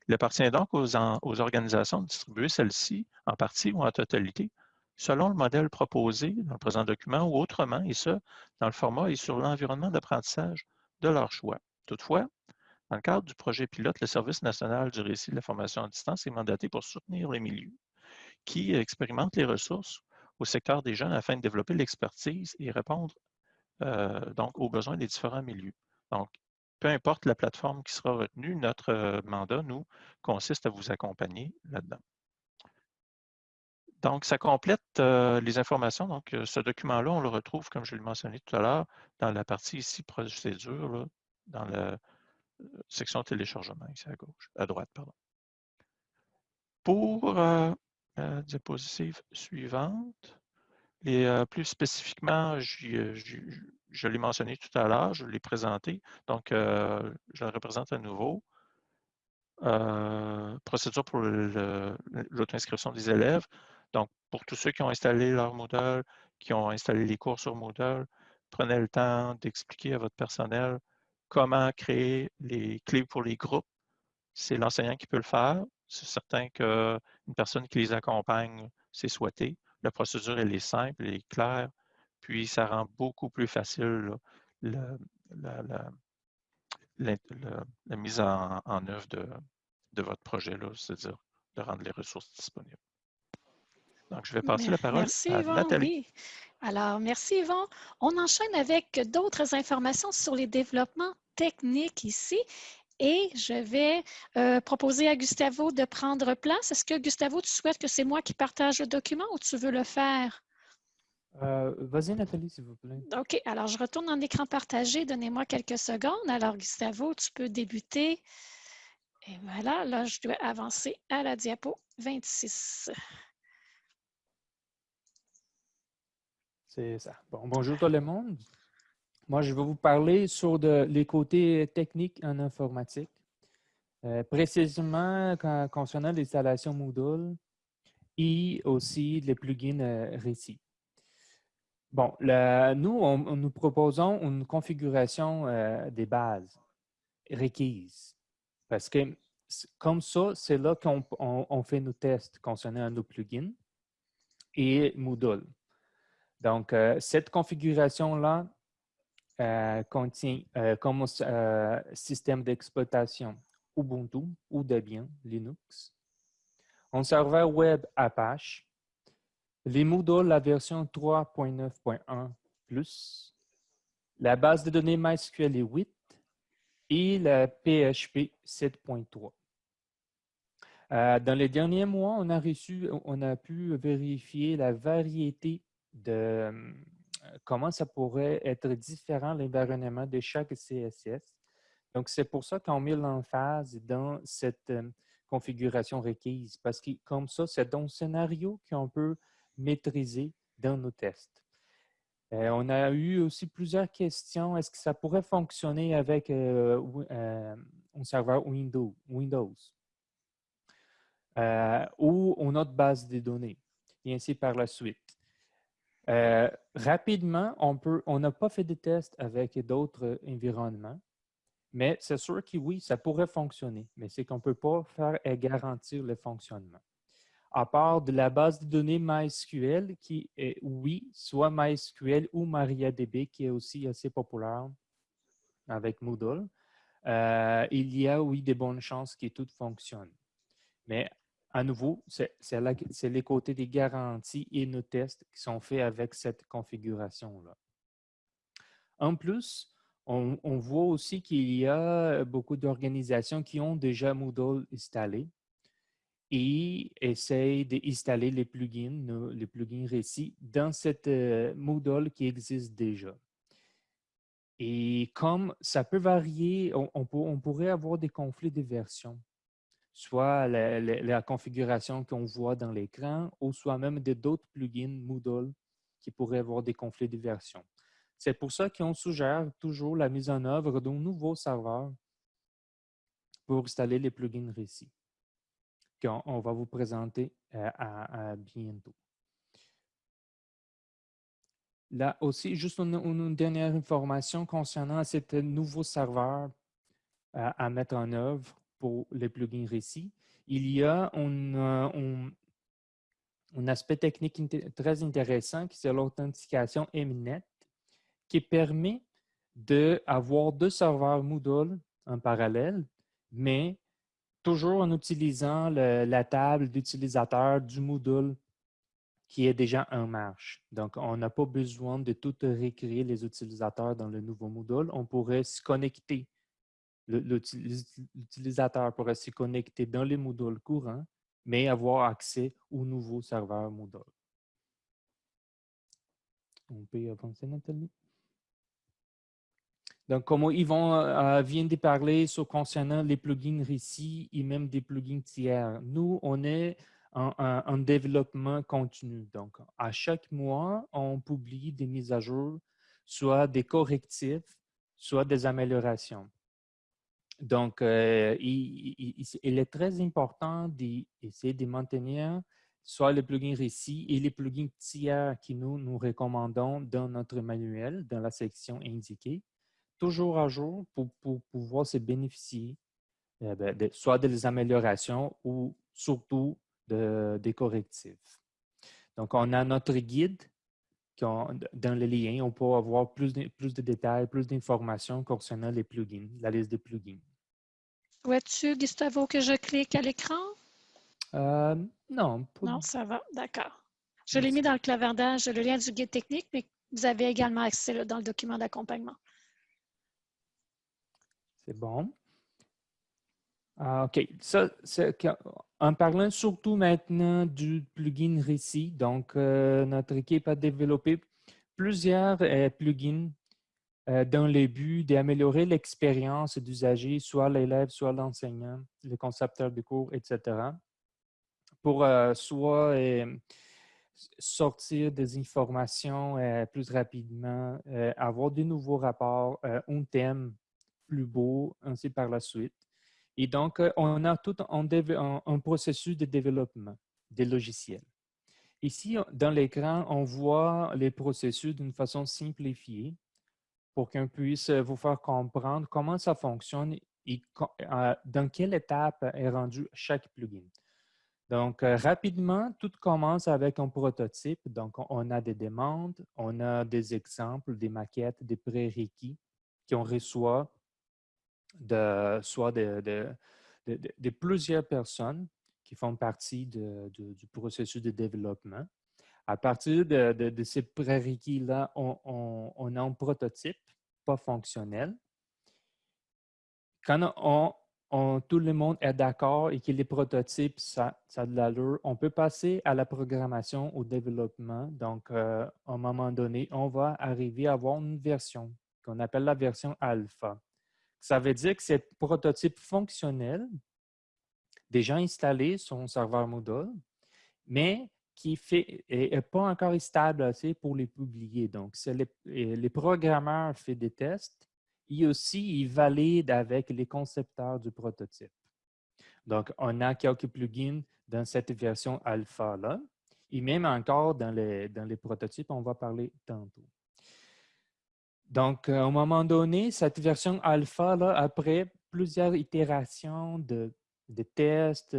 Il appartient donc aux, organisations de distribuer celles-ci en partie ou en totalité, selon le modèle proposé dans le présent document ou autrement, et ce, dans le format et sur l'environnement d'apprentissage de leur choix. Toutefois, Dans le cadre du projet pilote, le Service national du récit de la formation à distance est mandaté pour soutenir les milieux qui expérimentent les ressources au secteur des jeunes afin de développer l'expertise et répondre euh, donc aux besoins des différents milieux. Donc, peu importe la plateforme qui sera retenue, notre euh, mandat, nous, consiste à vous accompagner là-dedans. Donc, ça complète euh, les informations. Donc, ce document-là, on le retrouve, comme je l'ai mentionné tout à l'heure, dans la partie ici, procédure, dans la section téléchargement, ici à gauche, à droite, pardon. Pour la diapositive suivante, et plus spécifiquement, je l'ai mentionné tout à l'heure, je l'ai présenté, donc je le représente à nouveau. procédure pour l'auto-inscription des élèves. Donc, pour tous ceux qui ont installé leur Moodle, qui ont installé les cours sur Moodle, prenez le temps d'expliquer à votre personnel comment créer les clés pour les groupes. C'est l'enseignant qui peut le faire. C'est certain qu'une personne qui les accompagne, c'est souhaité. La procédure, elle est simple, elle est claire, puis ça rend beaucoup plus facile la, mise en, œuvre de, votre projet, c'est-à-dire de rendre les ressources disponibles. Donc, je vais passer la parole à Nathalie. Alors, merci Yvon. On enchaîne avec d'autres informations sur les développements techniques ici. Et je vais euh, proposer à Gustavo de prendre place. Est-ce que Gustavo, tu souhaites que c'est moi qui partage le document ou tu veux le faire? Euh, vas-y, Nathalie, s'il vous plaît. OK. Alors, je retourne en écran partagé. Donnez-moi quelques secondes. Alors, Gustavo, tu peux débuter. Et voilà, là, je dois avancer à la diapo 26. C'est ça. Bon, bonjour tout le monde. Moi, je vais vous parler sur les côtés techniques en informatique, euh, précisément concernant l'installation Moodle et aussi les plugins euh. Bon, nous, on, nous proposons une configuration euh, des bases requises parce que comme ça, c'est là qu'on fait nos tests concernant nos plugins et Moodle. Donc, cette configuration-là, euh, contient euh, comme euh, système d'exploitation Ubuntu ou Debian Linux, un serveur web Apache, les Moodle, la version 3.9.1+, la base de données MySQL 8 et la PHP 7.3. dans les derniers mois, on a, reçu, on a pu vérifier la variété de, comment ça pourrait être différent l'environnement de chaque CSS. Donc, c'est pour ça qu'on met l'emphase dans cette euh, configuration requise, parce que comme ça, c'est un scénario qu'on peut maîtriser dans nos tests. Euh, on a eu aussi plusieurs questions. Est-ce que ça pourrait fonctionner avec euh, un serveur Windows, Windows ou une autre base de données, et ainsi par la suite. Euh, rapidement, on n'a pas fait de tests avec d'autres environnements, mais c'est sûr que oui, ça pourrait fonctionner, mais c'est qu'on ne peut pas faire et garantir le fonctionnement. À part de la base de données MySQL, qui est, oui, soit MySQL ou MariaDB, qui est aussi assez populaire avec Moodle, euh, il y a, oui, des bonnes chances que tout fonctionne. Mais à nouveau, c'est les côtés des garanties et nos tests qui sont faits avec cette configuration-là. En plus, on, voit aussi qu'il y a beaucoup d'organisations qui ont déjà Moodle installé et essayent d'installer les plugins, les plugins récits dans cette euh, Moodle qui existe déjà. Et comme ça peut varier, on pourrait avoir des conflits de versions soit la, configuration qu'on voit dans l'écran ou soit même d'autres plugins Moodle qui pourraient avoir des conflits de version. C'est pour ça qu'on suggère toujours la mise en œuvre d'un nouveau serveur pour installer les plugins récits qu'on va vous présenter euh, bientôt. Là aussi, juste une, dernière information concernant ce nouveau serveur euh, à mettre en œuvre pour les plugins récits. Il y a un, aspect technique très intéressant qui c'est l'authentification Mnet qui permet d'avoir deux serveurs Moodle en parallèle, mais toujours en utilisant la table d'utilisateur du module qui est déjà en marche. Donc, on n'a pas besoin de tout récréer les utilisateurs dans le nouveau module. On pourrait se connecter. L'utilisateur pourrait se connecter dans les modules courants, mais avoir accès au nouveau serveur Moodle. On peut avancer, Nathalie? Donc, comme Yvon euh, vient de parler concernant les plugins récits et même des plugins tiers, nous, on est en, développement continu. Donc, à chaque mois, on publie des mises à jour, soit des correctifs, soit des améliorations. Donc, euh, il, est très important d'essayer de maintenir soit les plugins récits et les plugins tiers que nous nous recommandons dans notre manuel, dans la section indiquée, toujours à jour pour, pouvoir se bénéficier euh, soit des améliorations ou surtout des correctifs. Donc, on a notre guide dans le lien. On peut avoir plus de, plus de détails, plus d'informations concernant les plugins, la liste des plugins. Souhaites-tu, Gustavo, que je clique à l'écran? Euh, non. Non, ça va. D'accord. Je l'ai mis dans le clavardage, le lien du guide technique, mais vous avez également accès dans le document d'accompagnement. C'est bon. Ah, OK. Ça, en parlant surtout maintenant du plugin récit, donc euh, notre équipe a développé plusieurs euh, plugins euh, dans le but d'améliorer l'expérience d'usager, soit l'élève, soit l'enseignant, le concepteur de cours, etc. Pour soit sortir des informations plus rapidement, avoir de nouveaux rapports, un thème plus beau, ainsi par la suite. Et donc, euh, on a tout un, processus de développement des logiciels. Ici, dans l'écran, on voit les processus d'une façon simplifiée pour qu'on puisse vous faire comprendre comment ça fonctionne et euh, dans quelle étape est rendu chaque plugin. Donc, euh, rapidement, tout commence avec un prototype. Donc, on a des demandes, on a des exemples, des maquettes, des prérequis qu'on reçoit de, soit de, plusieurs personnes qui font partie du processus de développement. À partir de, ces prérequis-là, on, a un prototype pas fonctionnel. Quand on, tout le monde est d'accord et que les prototypes, ça, ça a de l'allure, on peut passer à la programmation, au développement. Donc, euh, à un moment donné, on va arriver à avoir une version qu'on appelle la version alpha. Ça veut dire que c'est prototype fonctionnel, déjà installé sur un serveur Moodle, mais qui n'est pas encore stable assez pour les publier. Donc, les, les, programmeurs font des tests et aussi ils valident avec les concepteurs du prototype. Donc, on a quelques plugins dans cette version alpha-là. Et même encore dans les, dans les prototypes, on va parler tantôt. Donc, à un moment donné, cette version alpha, là, après plusieurs itérations de, tests,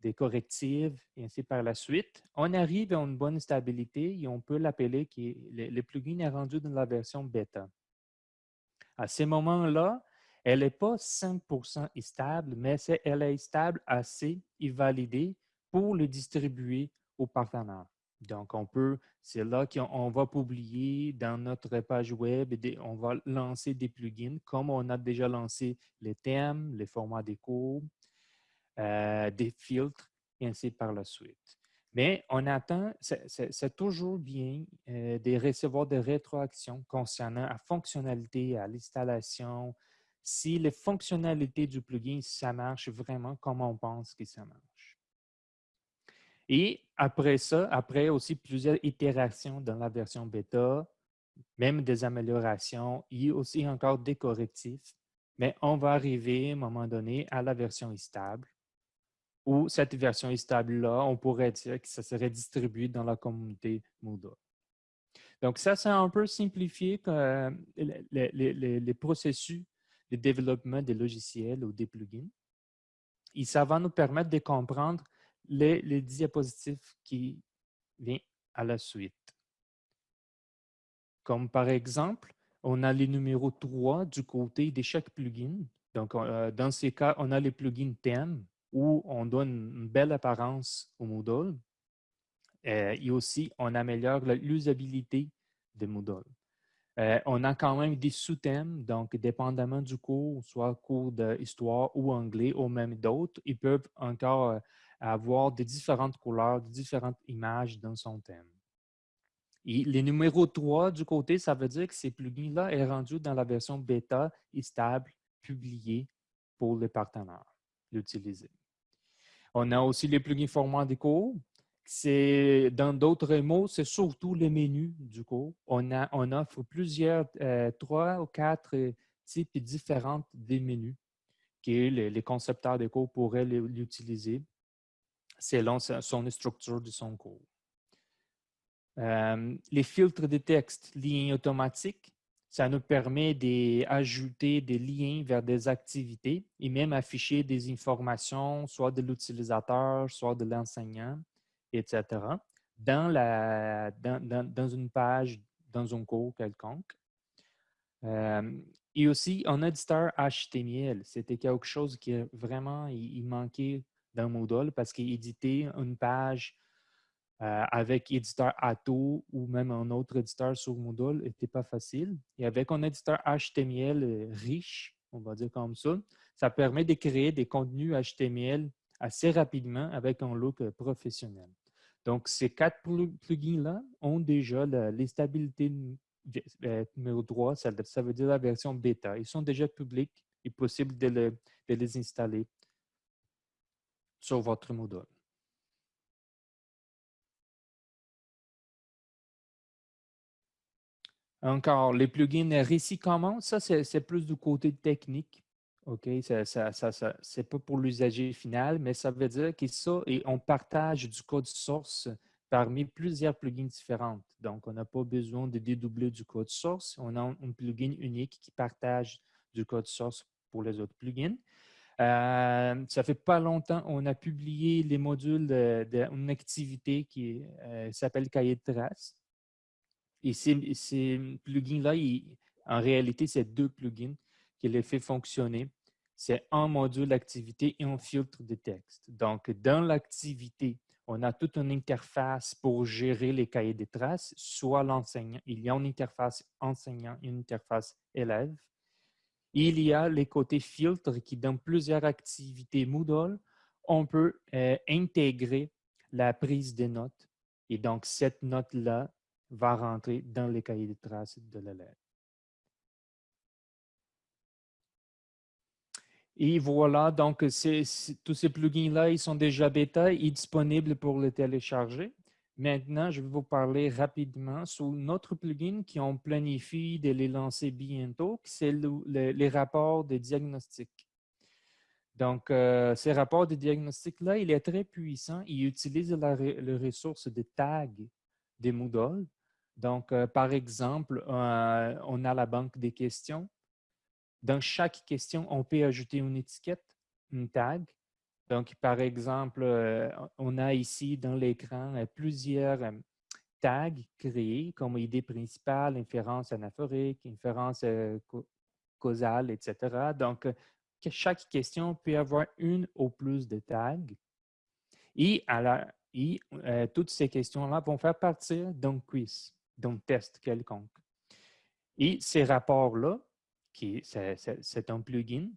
des correctifs, et ainsi par la suite, on arrive à une bonne stabilité et on peut l'appeler que le, plugin est rendu dans la version bêta. À ce moment-là, elle n'est pas 100% stable, mais elle est stable assez et validée pour le distribuer aux partenaires. Donc, on peut, c'est là qu'on va publier dans notre page web, on va lancer des plugins comme on a déjà lancé les thèmes, les formats des cours, euh, des filtres, et ainsi par la suite. Mais on attend, c'est toujours bien euh, de recevoir des rétroactions concernant la fonctionnalité, à l'installation, si les fonctionnalités du plugin, ça marche vraiment comme on pense que ça marche. Et après ça, après aussi plusieurs itérations dans la version bêta, même des améliorations et aussi encore des correctifs, mais on va arriver à un moment donné à la version stable, où cette version stable-là, on pourrait dire que ça serait distribué dans la communauté Moodle. Donc ça, c'est un peu simplifié euh, les, processus de développement des logiciels ou des plugins. Et ça va nous permettre de comprendre les, diapositives qui viennent à la suite. Comme par exemple, on a les numéros 3 du côté de chaque plugin. Donc, euh, dans ces cas, on a les plugins thèmes où on donne une belle apparence au Moodle. Euh, et aussi, on améliore l'usabilité de Moodle. Euh, on a quand même des sous-thèmes, donc dépendamment du cours, soit cours d'histoire ou anglais ou même d'autres, ils peuvent encore avoir des différentes couleurs, des différentes images dans son thème. Et les numéros 3 du côté, ça veut dire que ces plugins-là est rendu dans la version bêta et stable publiée pour les partenaires l'utiliser. On a aussi les plugins format des cours. C'est, dans d'autres mots, c'est surtout les menus du cours. On, offre plusieurs, euh, trois ou quatre types différents des menus que les, les concepteurs de cours pourraient l'utiliser selon son structure de son cours. Euh, les filtres de texte, liens automatiques, ça nous permet d'ajouter des liens vers des activités et même afficher des informations, soit de l'utilisateur, soit de l'enseignant, etc., dans, la, dans, une page, dans un cours quelconque. Euh, et aussi, un éditeur HTML, c'était quelque chose qui vraiment il manquait dans Moodle parce qu'éditer une page euh, avec éditeur Atto ou même un autre éditeur sur Moodle n'était pas facile. Et avec un éditeur HTML euh, riche, on va dire comme ça, ça permet de créer des contenus HTML assez rapidement avec un look euh, professionnel. Donc, ces quatre plugins-là ont déjà les stabilités numéro 3, ça, veut dire la version bêta. Ils sont déjà publics et possible de les installer sur votre Moodle. Encore, les plugins récits communs, ça, c'est plus du côté technique. OK, ça, ça, c'est pas pour l'usager final, mais ça veut dire que ça, et on partage du code source parmi plusieurs plugins différents. Donc, on n'a pas besoin de dédoubler du code source. On a un plugin unique qui partage du code source pour les autres plugins. Euh, ça fait pas longtemps, on a publié les modules d'une activité qui euh, s'appelle Cahier de traces. Et ces, plugins-là, en réalité, c'est deux plugins qui les fait fonctionner. C'est un module d'activité et un filtre de texte. Donc, dans l'activité, on a toute une interface pour gérer les cahiers de traces, soit l'enseignant, il y a une interface enseignant et une interface élève. Il y a les côtés filtres qui, dans plusieurs activités Moodle, on peut euh, intégrer la prise de notes. Et donc, cette note-là va rentrer dans les cahiers de traces de l'élève. Et voilà, donc tous ces plugins-là, ils sont déjà bêta et disponibles pour les télécharger. Maintenant, je vais vous parler rapidement sur notre plugin qui on planifie de les lancer bientôt, c'est les rapports de diagnostic. Donc, euh, ces rapports de diagnostic-là, il est très puissant. Il utilise la, ressource de tag des Moodle. Donc, euh, par exemple, euh, on a la banque des questions. Dans chaque question, on peut ajouter une étiquette, une tag. Donc, par exemple, euh, on a ici dans l'écran plusieurs tags créés comme idée principale, inférence anaphorique, inférence causale, etc. Donc, chaque question peut avoir une ou plus de tags. Et, et toutes ces questions-là vont faire partir d'un quiz donc test quelconque. Et ces rapports-là, c'est un plugin,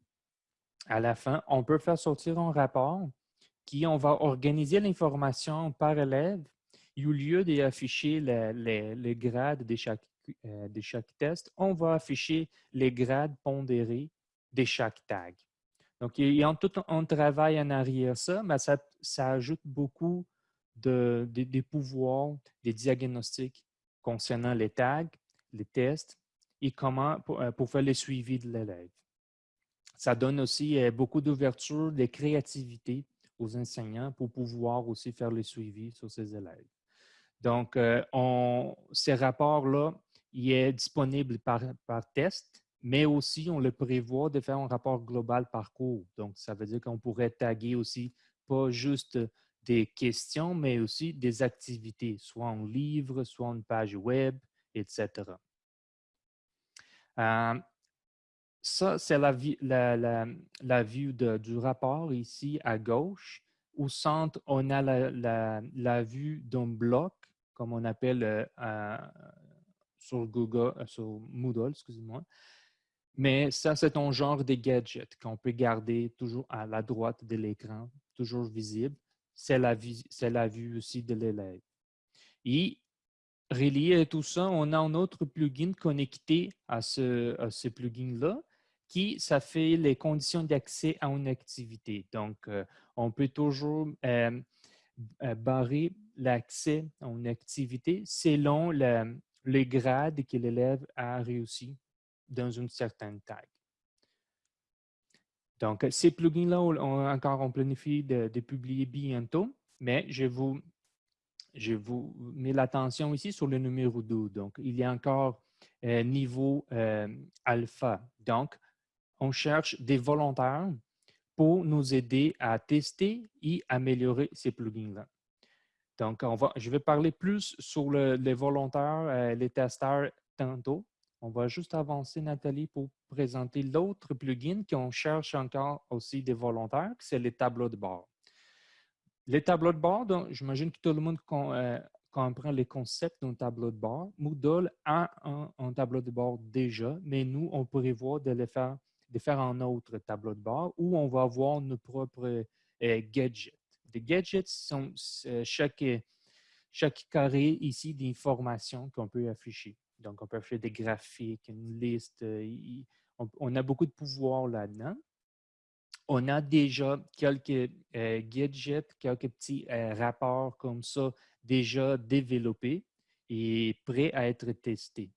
à la fin, on peut faire sortir un rapport qui, on va organiser l'information par élève et au lieu d'afficher les, grades de chaque, euh, de chaque test, on va afficher les grades pondérés de chaque tag. Donc, il y a tout un travail en arrière ça, mais ça, ça ajoute beaucoup de, pouvoirs, des diagnostics concernant les tags, les tests et comment pour, euh, faire le suivi de l'élève. Ça donne aussi beaucoup d'ouverture, de créativité aux enseignants pour pouvoir aussi faire le suivi sur ces élèves. Donc, on, ces rapports-là, il est disponible par, test, mais aussi on le prévoit de faire un rapport global par cours. Donc, ça veut dire qu'on pourrait taguer aussi pas juste des questions, mais aussi des activités, soit un livre, soit une page web, etc. ça, c'est la, vue du rapport ici à gauche. Au centre, on a la, vue d'un bloc, comme on appelle euh, à- sur Google, euh, sur Moodle, excusez-moi. Mais ça, c'est un genre de gadget qu'on peut garder toujours à la droite de l'écran, toujours visible. C'est la, vue aussi de l'élève. Et relié à tout ça, on a un autre plugin connecté à ce plugin-là qui, ça fait les conditions d'accès à une activité. Donc, euh, on peut toujours euh, euh, barrer l'accès à une activité selon le, le grade que l'élève a réussi dans une certaine taille. Donc, ces plugins-là, encore, on planifie de, publier bientôt, mais je vous, je vous mets l'attention ici sur le numéro 2. Donc, il y a encore niveau alpha. Donc, on cherche des volontaires pour nous aider à tester et améliorer ces plugins-là. Donc, on va, je vais parler plus sur le- les volontaires, euh, les testeurs tantôt. On va juste avancer, Nathalie, pour présenter l'autre plugin qu'on cherche encore aussi des volontaires, c'est les tableaux de bord. Les tableaux de bord, j'imagine que tout le monde euh, comprend les concepts d'un tableau de bord. Moodle a un, un tableau de bord déjà, mais nous, on prévoit de le faire, de faire un autre tableau de bord où on va avoir nos propres euh, gadgets. Les gadgets sont euh, chaque, chaque carré ici d'informations qu'on peut afficher. Donc, on peut afficher des graphiques, une liste. euh, on, a beaucoup de pouvoir là-dedans. On a déjà quelques euh, gadgets, quelques petits euh, rapports comme ça déjà développés et prêts à être testés.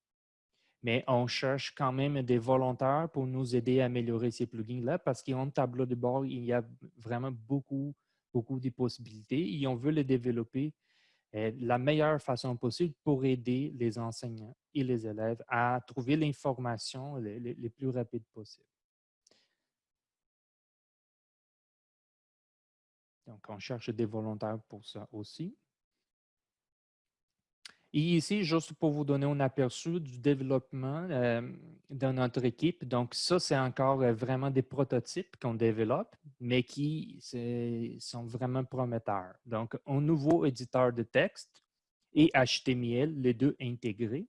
Mais on cherche quand même des volontaires pour nous aider à améliorer ces plugins-là parce qu'en tableau de bord, il y a vraiment beaucoup, beaucoup de possibilités et on veut les développer euh, la meilleure façon possible pour aider les enseignants et les élèves à trouver l'information les, les- les plus rapides possible. Donc, on cherche des volontaires pour ça aussi. Et ici, juste pour vous donner un aperçu du développement euh, dans notre équipe. Donc, ça, c'est encore euh, vraiment des prototypes qu'on développe, mais qui sont vraiment prometteurs. Donc, un nouveau éditeur de texte et HTML, les deux intégrés.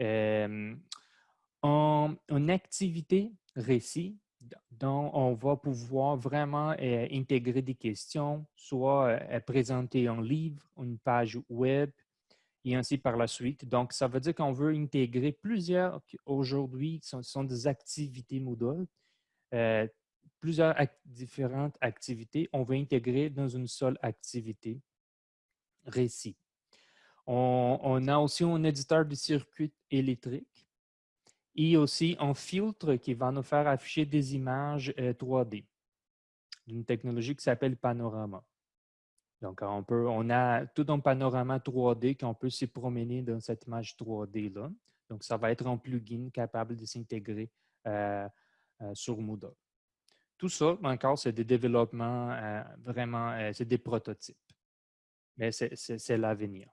Euh, en, activité récit, dont on va pouvoir vraiment euh, intégrer des questions, soit présenter un livre, une page web, et ainsi par la suite. Donc, ça veut dire qu'on veut intégrer plusieurs, aujourd'hui, sont, sont des activités Moodle, euh, plusieurs différentes activités, on veut intégrer dans une seule activité récit. On, a aussi un éditeur de circuit électrique et aussi un filtre qui va nous faire afficher des images euh, 3D d'une technologie qui s'appelle Panorama. Donc, on, peut, on a tout un panorama 3D qu'on peut se promener dans cette image 3D-là. Donc, ça va être un plugin capable de s'intégrer euh, euh, sur Moodle. Tout ça, encore, c'est des développements euh, vraiment, c'est des prototypes. Mais c'est- l'avenir.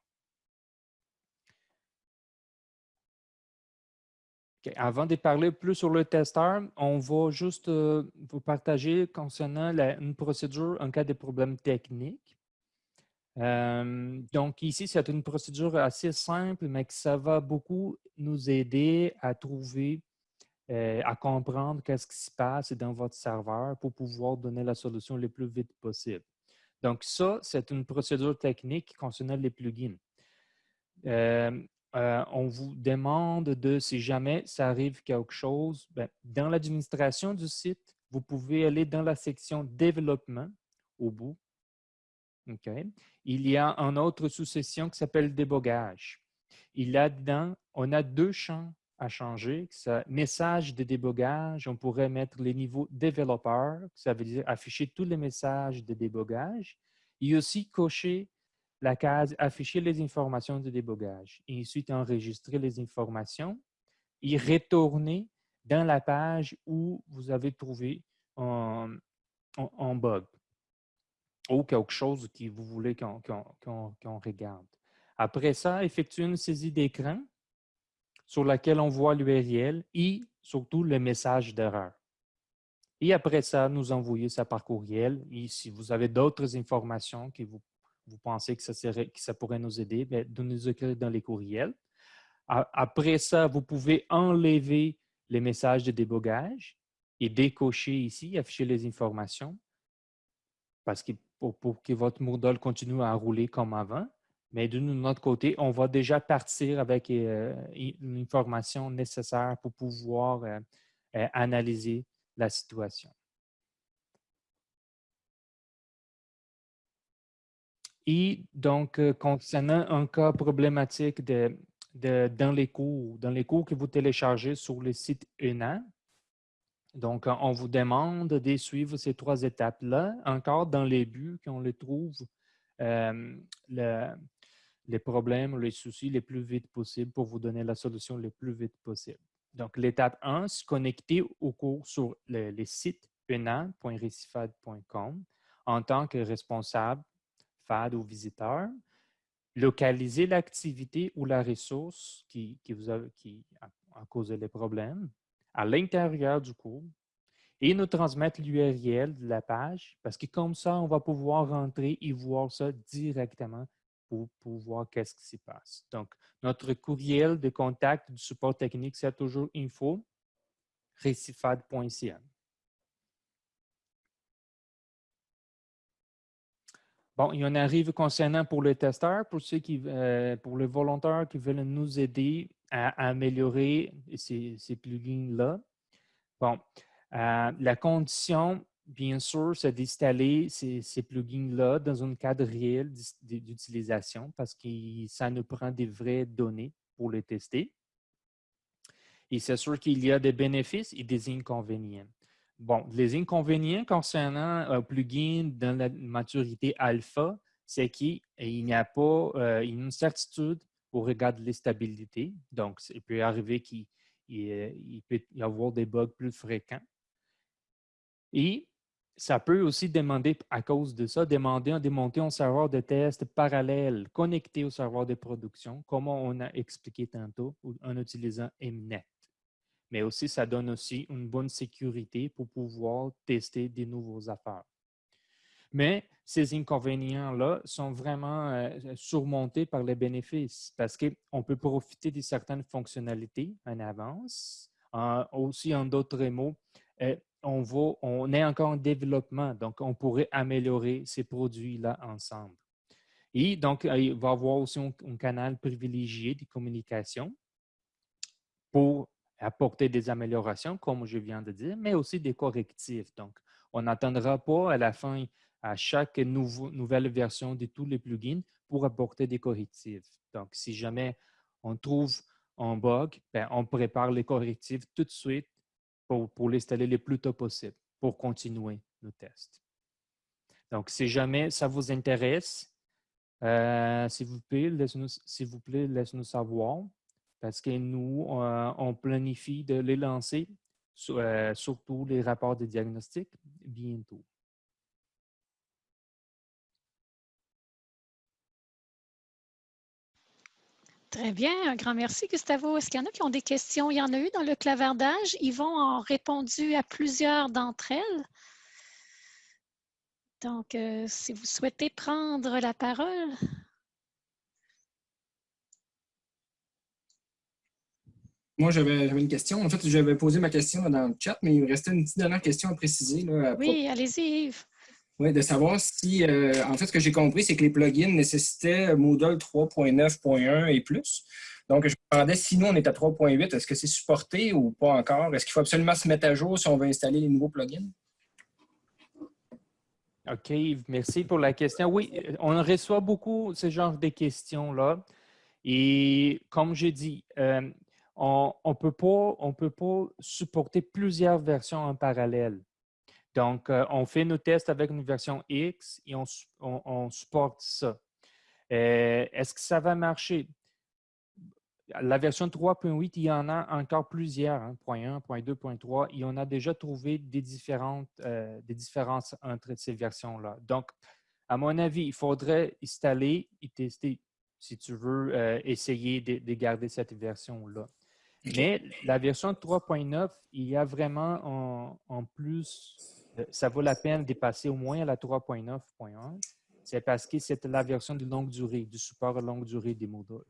Avant de parler plus sur le testeur, on va juste vous partager concernant une procédure en cas de problème technique. Euh, donc ici, c'est une procédure assez simple, mais que ça va beaucoup nous aider à trouver, euh, à comprendre qu'est-ce qui se passe dans votre serveur pour pouvoir donner la solution le plus vite possible. Donc ça, c'est une procédure technique concernant les plugins. Euh, on vous demande de, si jamais ça arrive quelque chose, ben, dans l'administration du site, vous pouvez aller dans la section développement au bout. Il y a une autre sous-section qui s'appelle débogage. Il y a dedans, on a deux champs à changer. Message de débogage, on pourrait mettre les niveaux développeur, ça veut dire afficher tous les messages de débogage, et aussi cocher la case afficher les informations de débogage. Et ensuite, enregistrer les informations et retourner dans la page où vous avez trouvé un bug ou quelque chose que vous voulez qu'on regarde. Après ça, effectuer une saisie d'écran sur laquelle on voit l'URL et surtout le message d'erreur. Et après ça, nous envoyer ça par courriel. Et si vous avez d'autres informations que vous, vous pensez que ça, serait, que ça pourrait nous aider, bien, de nous écrire dans les courriels. Après ça, vous pouvez enlever les messages de débogage et décocher ici, afficher les informations parce que pour, que votre Moodle continue à rouler comme avant. Mais de notre côté, on va déjà partir avec euh, une information nécessaire pour pouvoir euh, euh, analyser la situation. Et donc, concernant un cas problématique de, dans les cours, dans les cours que vous téléchargez sur le site ENA, donc, on vous demande de suivre ces trois étapes-là, encore dans les buts qu'on les trouve les problèmes, les soucis les plus vite possible pour vous donner la solution le plus vite possible. Donc, l'étape 1, se connecter au cours sur le, les sites ena.recifad.com en tant que responsable, FAD ou visiteur. Localiser l'activité ou la ressource qui, vous a, qui a causé les problèmes à l'intérieur du cours et nous transmettre l'URL de la page parce que comme ça, on va pouvoir rentrer et voir ça directement pour, voir qu'est-ce qui se passe. Donc, notre courriel de contact du support technique, c'est toujours info recifad.ca. Bon, il y en arrive concernant pour les testeurs, pour ceux qui, euh, pour les volontaires qui veulent nous aider à améliorer ces, plugins-là. Bon, euh, la condition, bien sûr, c'est d'installer ces, plugins-là dans un cadre réel d'utilisation parce que ça nous prend des vraies données pour les tester. Et c'est sûr qu'il y a des bénéfices et des inconvénients. Bon, les inconvénients concernant un plugin dans la maturité alpha, c'est qu'il n'y a pas euh, une certitude au regard de l'instabilité. Donc, il peut arriver qu'il peut y avoir des bugs plus fréquents. Et ça peut aussi demander, à cause de ça, demander de démonter un serveur de test parallèle connecté au serveur de production, comme on a expliqué tantôt, en utilisant Mnet. Mais aussi, ça donne aussi une bonne sécurité pour pouvoir tester des nouveaux affaires. Mais ces inconvénients-là sont vraiment euh, surmontés par les bénéfices parce qu'on peut profiter de certaines fonctionnalités en avance. aussi, en d'autres mots, euh, on, est encore en développement, donc on pourrait améliorer ces produits-là ensemble. Et donc, euh, il va y avoir aussi un, un, canal privilégié de communication pour apporter des améliorations, comme je viens de dire, mais aussi des correctifs. Donc, on n'attendra pas à la fin à chaque nouvelle version de tous les plugins pour apporter des correctifs. Donc, si jamais on trouve un bug, ben, on prépare les correctifs tout de suite pour, pour l'installer le plus tôt possible pour continuer nos tests. Donc, si jamais ça vous intéresse, euh, s'il vous plaît, laissez-nous savoir parce que nous, euh, on planifie de les lancer, euh, surtout les rapports de diagnostic, bientôt. Très bien, un grand merci, Gustavo. Est-ce qu'il y en a qui ont des questions? Il y en a eu dans le clavardage. Yvon a répondu à plusieurs d'entre elles. Donc, euh, si vous souhaitez prendre la parole. Moi, j'avais une question. En fait, j'avais posé ma question dans le chat, mais il me restait une petite dernière question à préciser. oui, allez-y, Yves. Oui, de savoir si, euh, en fait, ce que j'ai compris, c'est que les plugins nécessitaient Moodle 3.9.1 et plus. Donc, je me demandais si nous, on est à 3.8, est-ce que c'est supporté ou pas encore? Est-ce qu'il faut absolument se mettre à jour si on veut installer les nouveaux plugins? OK, merci pour la question. Oui, on reçoit beaucoup ce genre de questions-là. Et comme je dis, euh, on ne peut, peut, pas supporter plusieurs versions en parallèle. Donc, euh, on fait nos tests avec une version X et on, supporte ça. Euh, est-ce que ça va marcher? La version 3.8, il y en a encore plusieurs, hein, .1, .2, .3, et on a déjà trouvé des, différentes, euh, des différences entre ces versions-là. Donc, à mon avis, il faudrait installer et tester si tu veux essayer de, garder cette version-là. Mais la version 3.9, il y a vraiment en, en plus, ça vaut la peine de passer au moins à la 3.9.1. C'est parce que c'est la version de longue durée, du support à longue durée des modules.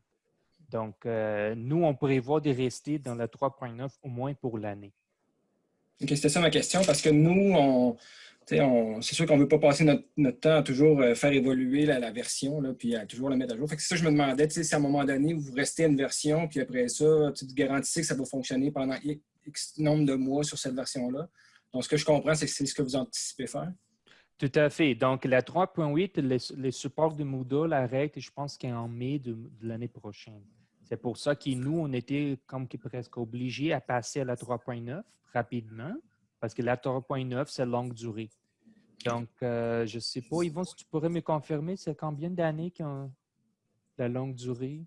Donc, euh, nous, on prévoit de rester dans la 3.9 au moins pour l'année. C'était ça ma question, parce que nous, on, c'est sûr qu'on ne veut pas passer notre, temps à toujours euh, faire évoluer la, version, puis à toujours la mettre à jour. c'est ça que je me demandais, si à un moment donné, vous restez à une version, puis après ça, vous garantissez que ça va fonctionner pendant X nombre de mois sur cette version-là. Donc, ce que je comprends, c'est que c'est ce que vous anticipez faire. Tout à fait. Donc, la 3.8, les, supports de Moodle arrêtent, je pense qu'en mai de l'année prochaine. C'est pour ça que nous, on était comme presque obligés à passer à la 3.9 rapidement, parce que la 3.9, c'est longue durée. Donc, euh, je ne sais pas, Yvon, si tu pourrais me confirmer, c'est combien d'années ont la longue durée?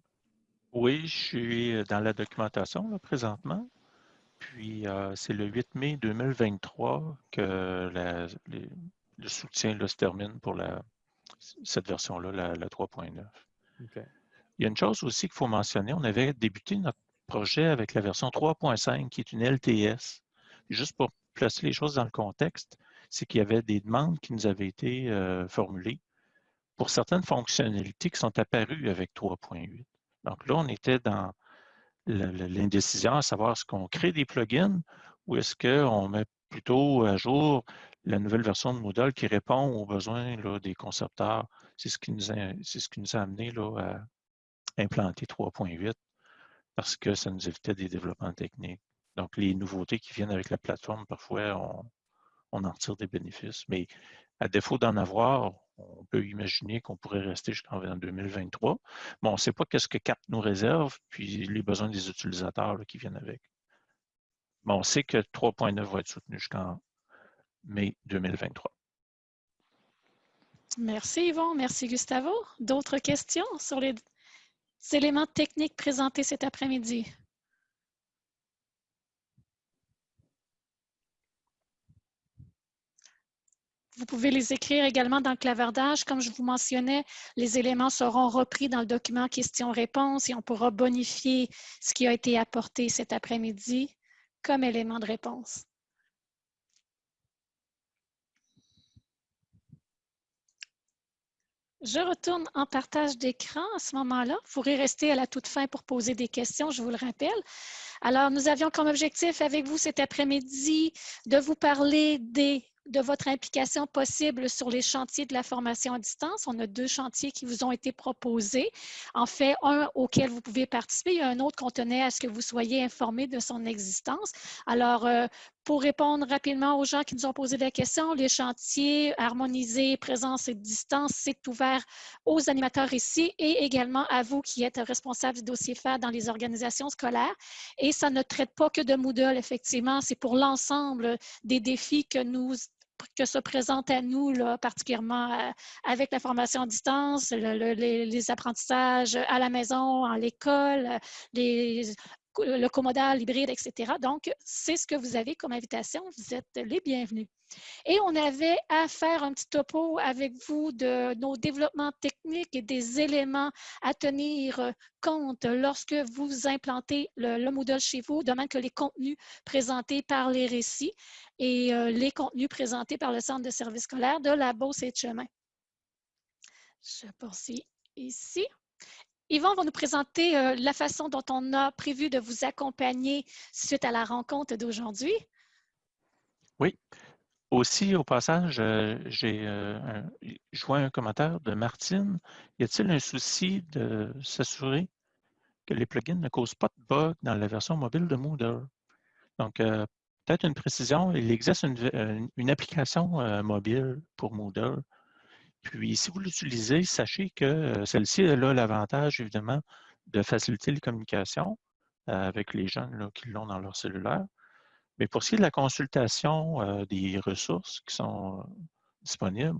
Oui, je suis dans la documentation là, présentement. Puis, euh, c'est le 8 mai 2023 que le soutien se termine pour la, cette version-là, la, la 3.9. OK. Il y a une chose aussi qu'il faut mentionner. On avait débuté notre projet avec la version 3.5, qui est une LTS. Juste pour placer les choses dans le contexte, c'est qu'il y avait des demandes qui nous avaient été euh, formulées pour certaines fonctionnalités qui sont apparues avec 3.8. Donc là, on était dans l'indécision à savoir est-ce qu'on crée des plugins ou est-ce qu'on met plutôt à jour la nouvelle version de Moodle qui répond aux besoins des concepteurs? C'est ce, qui nous a, ce amené à, implanter 3.8 parce que ça nous évitait des développements techniques. Donc, les nouveautés qui viennent avec la plateforme, parfois, on, en retire des bénéfices. Mais à défaut d'en avoir, on peut imaginer qu'on pourrait rester jusqu'en 2023. Mais on ne sait pas qu'est-ce que CAP nous réserve, puis les besoins des utilisateurs qui viennent avec. Mais on sait que 3.9 va être soutenu jusqu'en mai 2023. Merci Yvon, merci Gustavo. D'autres questions sur les éléments techniques présentés cet après-midi? Vous pouvez les écrire également dans le clavardage. Comme je vous mentionnais, les éléments seront repris dans le document questions-réponses et on pourra bonifier ce qui a été apporté cet après-midi comme élément de réponse. Je retourne en partage d'écran à ce moment-là. Vous pourrez rester à la toute fin pour poser des questions, je vous le rappelle. Alors, nous avions comme objectif avec vous cet après-midi de vous parler des de votre implication possible sur les chantiers de la formation à distance. On a deux chantiers qui vous ont été proposés. En fait, un auquel vous pouvez participer, et un autre qu'on tenait à ce que vous soyez informé de son existence. Alors, euh, pour répondre rapidement aux gens qui nous ont posé la question, les chantiers harmonisés, présence et distance, c'est ouvert aux animateurs ici et également à vous qui êtes responsables du dossier FAD dans les organisations scolaires. Et ça ne traite pas que de Moodle, effectivement, c'est pour l'ensemble des défis que nous que se présente à nous, là, particulièrement euh, avec la formation à distance, les, apprentissages à la maison, à l'école, les, le commodal hybride, etc. Donc, c'est ce que vous avez comme invitation. Vous êtes les bienvenus. Et on avait à faire un petit topo avec vous de nos développements techniques et des éléments à tenir compte lorsque vous implantez le, Moodle chez vous, de même que les contenus présentés par les récits et euh, les contenus présentés par le Centre de services scolaires de la Beauce et de Chemin. Je poursuis ici. Yvon va nous présenter euh, la façon dont on a prévu de vous accompagner suite à la rencontre d'aujourd'hui. Oui. Aussi, au passage, euh, j'ai euh, un commentaire de Martine. Y a-t-il un souci de s'assurer que les plugins ne causent pas de bugs dans la version mobile de Moodle? Donc, peut-être une précision, il existe une application mobile pour Moodle puis, si vous l'utilisez, sachez que euh, celle-ci a l'avantage, évidemment, de faciliter les communications euh, avec les jeunes qui l'ont dans leur cellulaire. Mais pour ce qui est de la consultation euh, des ressources qui sont disponibles,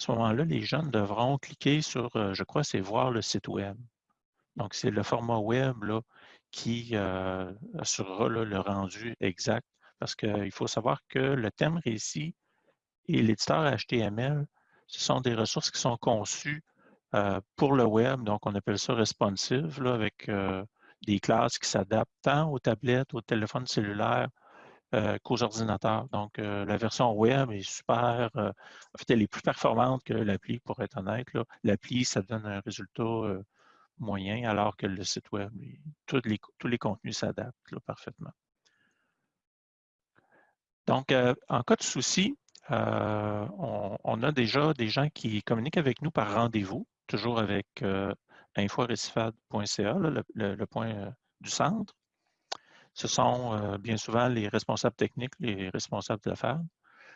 à ce moment-là, les jeunes devront cliquer sur, je crois, c'est voir le site web. Donc, c'est le format web là, qui assurera le rendu exact. Parce qu'il faut savoir que le thème récit et l'éditeur HTML ce sont des ressources qui sont conçues euh, pour le web, donc on appelle ça responsive, avec euh, des classes qui s'adaptent tant aux tablettes, aux téléphones cellulaires euh, qu'aux ordinateurs. Donc, la version web est super, en fait, elle est plus performante que l'appli, pour être honnête. L'appli, ça donne un résultat moyen, alors que le site web, tous les contenus s'adaptent parfaitement. Donc, en cas de souci, on, a déjà des gens qui communiquent avec nous par rendez-vous, toujours avec inforecifad.ca, le, point du centre ce sont euh, bien souvent les responsables techniques, les responsables d'affaires.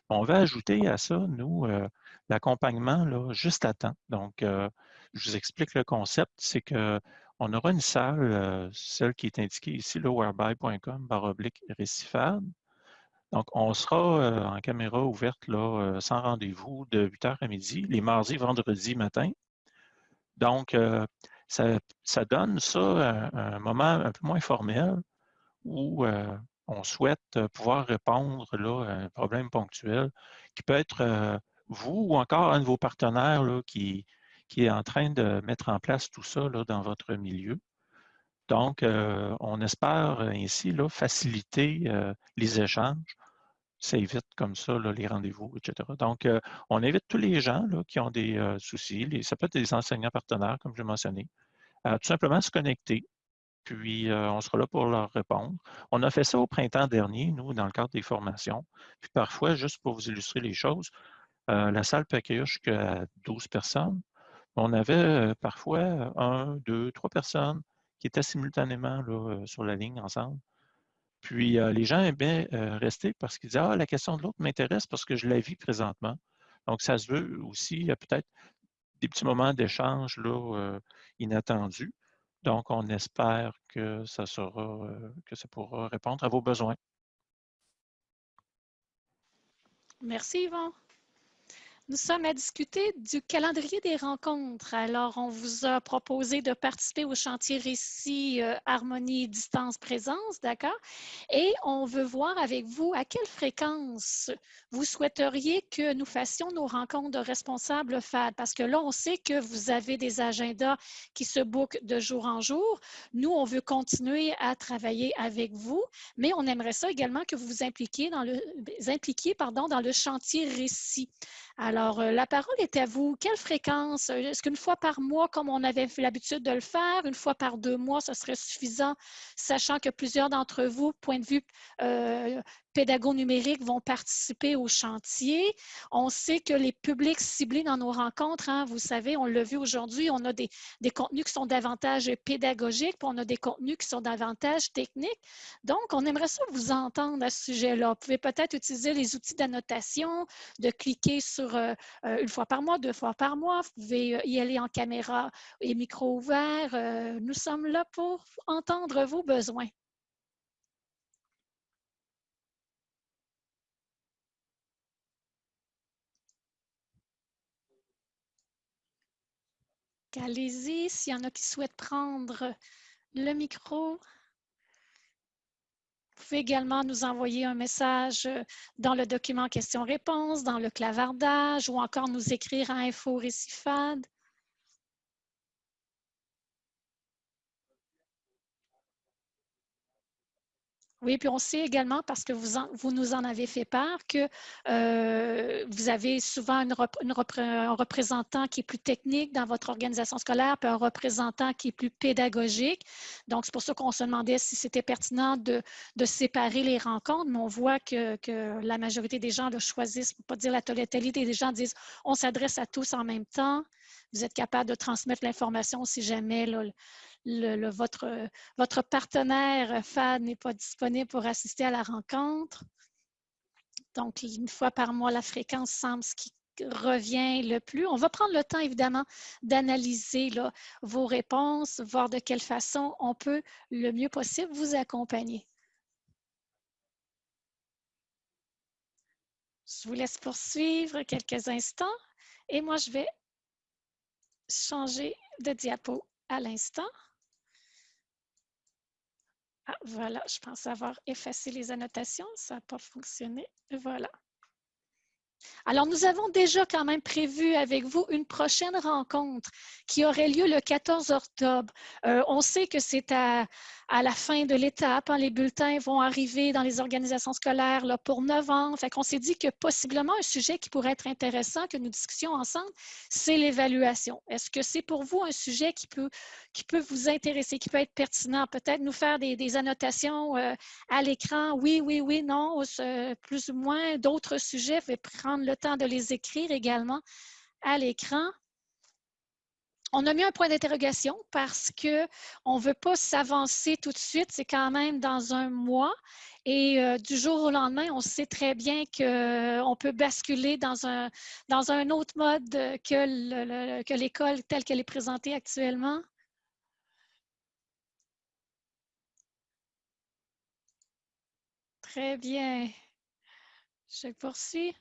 On va ajouter à ça, nous, euh, l'accompagnement juste à temps. Donc, euh, je vous explique le concept, c'est qu'on aura une salle, celle qui est indiquée ici, le whereby.com, oblique récifade. Donc, on sera en caméra ouverte là, sans rendez-vous de 8h à midi, les mardis, vendredis matin. Donc, ça, donne ça un, moment un peu moins formel où on souhaite pouvoir répondre là, à un problème ponctuel qui peut être vous ou encore un de vos partenaires qui, est en train de mettre en place tout ça dans votre milieu. Donc, on espère ainsi faciliter les échanges. Ça évite comme ça les rendez-vous, etc. Donc, on invite tous les gens qui ont des soucis, les, ça peut être des enseignants partenaires, comme je l'ai mentionné, à tout simplement se connecter puis on sera là pour leur répondre. On a fait ça au printemps dernier, nous, dans le cadre des formations. Puis parfois, juste pour vous illustrer les choses, la salle peut accueillir jusqu'à 12 personnes. On avait parfois un, deux, trois personnes qui étaient simultanément sur la ligne ensemble. Puis les gens aimaient rester parce qu'ils disaient Ah, la question de l'autre m'intéresse parce que je la vis présentement. Donc, ça se veut aussi, il y a peut-être des petits moments d'échange inattendus. Donc, on espère que ça, sera, euh, que ça pourra répondre à vos besoins. Merci, Yvon. Nous sommes à discuter du calendrier des rencontres. Alors, on vous a proposé de participer au chantier Récit euh, Harmonie Distance Présence, d'accord? Et on veut voir avec vous à quelle fréquence vous souhaiteriez que nous fassions nos rencontres de responsables FAD. Parce que là, on sait que vous avez des agendas qui se bookent de jour en jour. Nous, on veut continuer à travailler avec vous, mais on aimerait ça également que vous vous impliquiez dans le chantier Récit. Alors, euh, la parole est à vous. Quelle fréquence? Euh, est-ce qu'une fois par mois, comme on avait l'habitude de le faire, une fois par deux mois, ce serait suffisant, sachant que plusieurs d'entre vous, point de vue euh, pédagogues numériques vont participer au chantier. On sait que les publics ciblés dans nos rencontres, hein, vous savez, on l'a vu aujourd'hui, on a des, contenus qui sont davantage pédagogiques, puis on a des contenus qui sont davantage techniques. Donc, on aimerait ça vous entendre à ce sujet-là. Vous pouvez peut-être utiliser les outils d'annotation, de cliquer sur euh, euh, une fois par mois, deux fois par mois. Vous pouvez euh, y aller en caméra et micro ouvert. nous sommes là pour entendre vos besoins. Allez-y, s'il y en a qui souhaitent prendre le micro. Vous pouvez également nous envoyer un message dans le document questions-réponses, dans le clavardage ou encore nous écrire à info récifade. Oui, puis on sait également, parce que vous, vous nous en avez fait part, que euh, vous avez souvent un représentant qui est plus technique dans votre organisation scolaire, puis un représentant qui est plus pédagogique. Donc, c'est pour ça qu'on se demandait si c'était pertinent de, séparer les rencontres, mais on voit que, la majorité des gens le choisissent, pour ne pas dire la totalité des gens disent on s'adresse à tous en même temps. Vous êtes capable de transmettre l'information si jamais votre partenaire FAD n'est pas disponible pour assister à la rencontre. Donc, une fois par mois, la fréquence semble ce qui revient le plus. On va prendre le temps, évidemment, d'analyser vos réponses, voir de quelle façon on peut le mieux possible vous accompagner. Je vous laisse poursuivre quelques instants et moi, je vais changer de diapo à l'instant. Ah, voilà, je pense avoir effacé les annotations. Ça n'a pas fonctionné. Voilà. Alors, nous avons déjà quand même prévu avec vous une prochaine rencontre qui aurait lieu le 14 octobre. Euh, on sait que c'est à, la fin de l'étape. Hein, les bulletins vont arriver dans les organisations scolaires pour novembre. Fait qu'on s'est dit que possiblement un sujet qui pourrait être intéressant que nous discutions ensemble, c'est l'évaluation. Est-ce que c'est pour vous un sujet qui peut, qui peut vous intéresser, qui peut être pertinent? Peut-être nous faire des, annotations euh, à l'écran? Oui, oui, oui, non, plus ou moins. D'autres sujets, prendre le temps de les écrire également à l'écran. On a mis un point d'interrogation parce qu'on ne veut pas s'avancer tout de suite. C'est quand même dans un mois. Et euh, du jour au lendemain, on sait très bien qu'on peut basculer dans un, dans un autre mode que l'école telle qu'elle est présentée actuellement. Très bien. Je poursuis.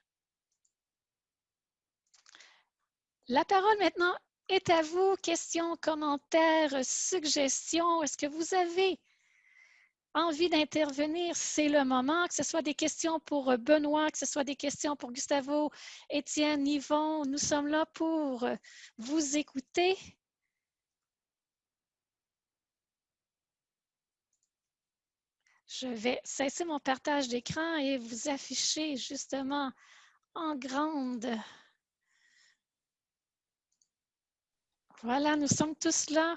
La parole maintenant est à vous. Questions, commentaires, suggestions. Est-ce que vous avez envie d'intervenir? C'est le moment, que ce soit des questions pour Benoît, que ce soit des questions pour Gustavo, Étienne, Yvon. Nous sommes là pour vous écouter. Je vais cesser mon partage d'écran et vous afficher justement en grande. Voilà, nous sommes tous là.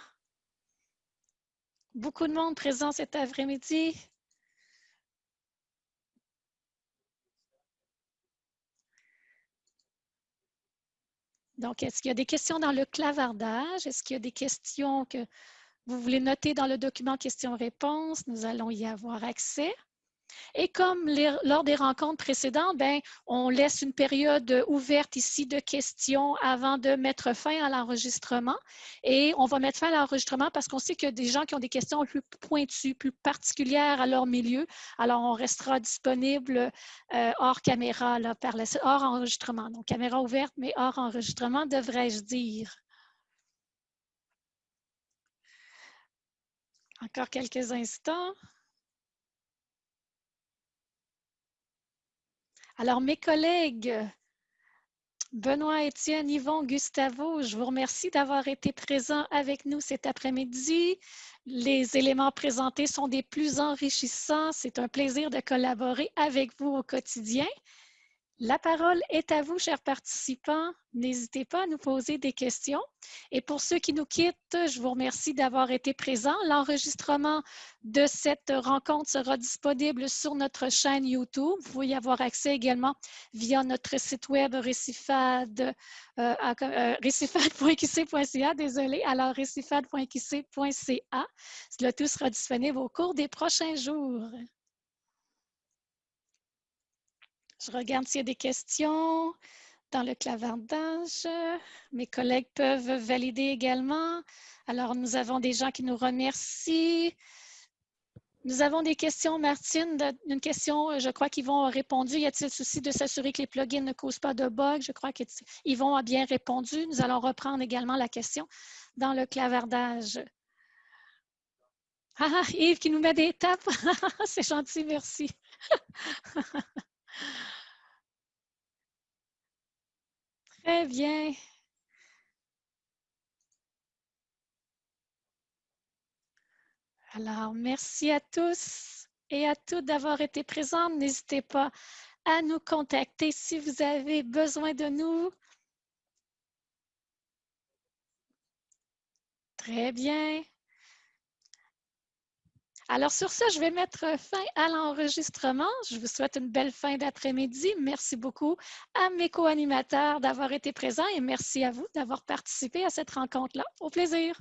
Beaucoup de monde présent cet après-midi. Donc, est-ce qu'il y a des questions dans le clavardage? Est-ce qu'il y a des questions que vous voulez noter dans le document questions-réponses, nous allons y avoir accès. Et comme lors des rencontres précédentes, ben, on laisse une période ouverte ici de questions avant de mettre fin à l'enregistrement. Et on va mettre fin à l'enregistrement parce qu'on sait qu'il y a des gens qui ont des questions plus pointues, plus particulières à leur milieu. Alors, on restera disponible euh, hors caméra, là, hors enregistrement. Donc, caméra ouverte, mais hors enregistrement, devrais-je dire. Encore quelques instants. Alors, mes collègues, Benoît, Étienne, Yvon, Gustavo, je vous remercie d'avoir été présents avec nous cet après-midi. Les éléments présentés sont des plus enrichissants. C'est un plaisir de collaborer avec vous au quotidien. La parole est à vous, chers participants. N'hésitez pas à nous poser des questions. Et pour ceux qui nous quittent, je vous remercie d'avoir été présents. L'enregistrement de cette rencontre sera disponible sur notre chaîne YouTube. Vous pouvez y avoir accès également via notre site web récifad, euh, euh désolé, alors récifad.qc.ca. Le tout sera disponible au cours des prochains jours. Je regarde s'il y a des questions dans le clavardage. Mes collègues peuvent valider également. Alors, nous avons des gens qui nous remercient. Nous avons des questions, Martine. Une question, je crois qu'ils vont répondu. Y a-t-il souci de s'assurer que les plugins ne causent pas de bugs? Je crois qu'ils vont a bien répondu. Nous allons reprendre également la question dans le clavardage. Ah, ah Yves qui nous met des tapes. C'est gentil, merci. Très bien. Alors, merci à tous et à toutes d'avoir été présents. N'hésitez pas à nous contacter si vous avez besoin de nous. Très bien. Alors, sur ça, je vais mettre fin à l'enregistrement. Je vous souhaite une belle fin d'après-midi. Merci beaucoup à mes co-animateurs d'avoir été présents et merci à vous d'avoir participé à cette rencontre-là. Au plaisir.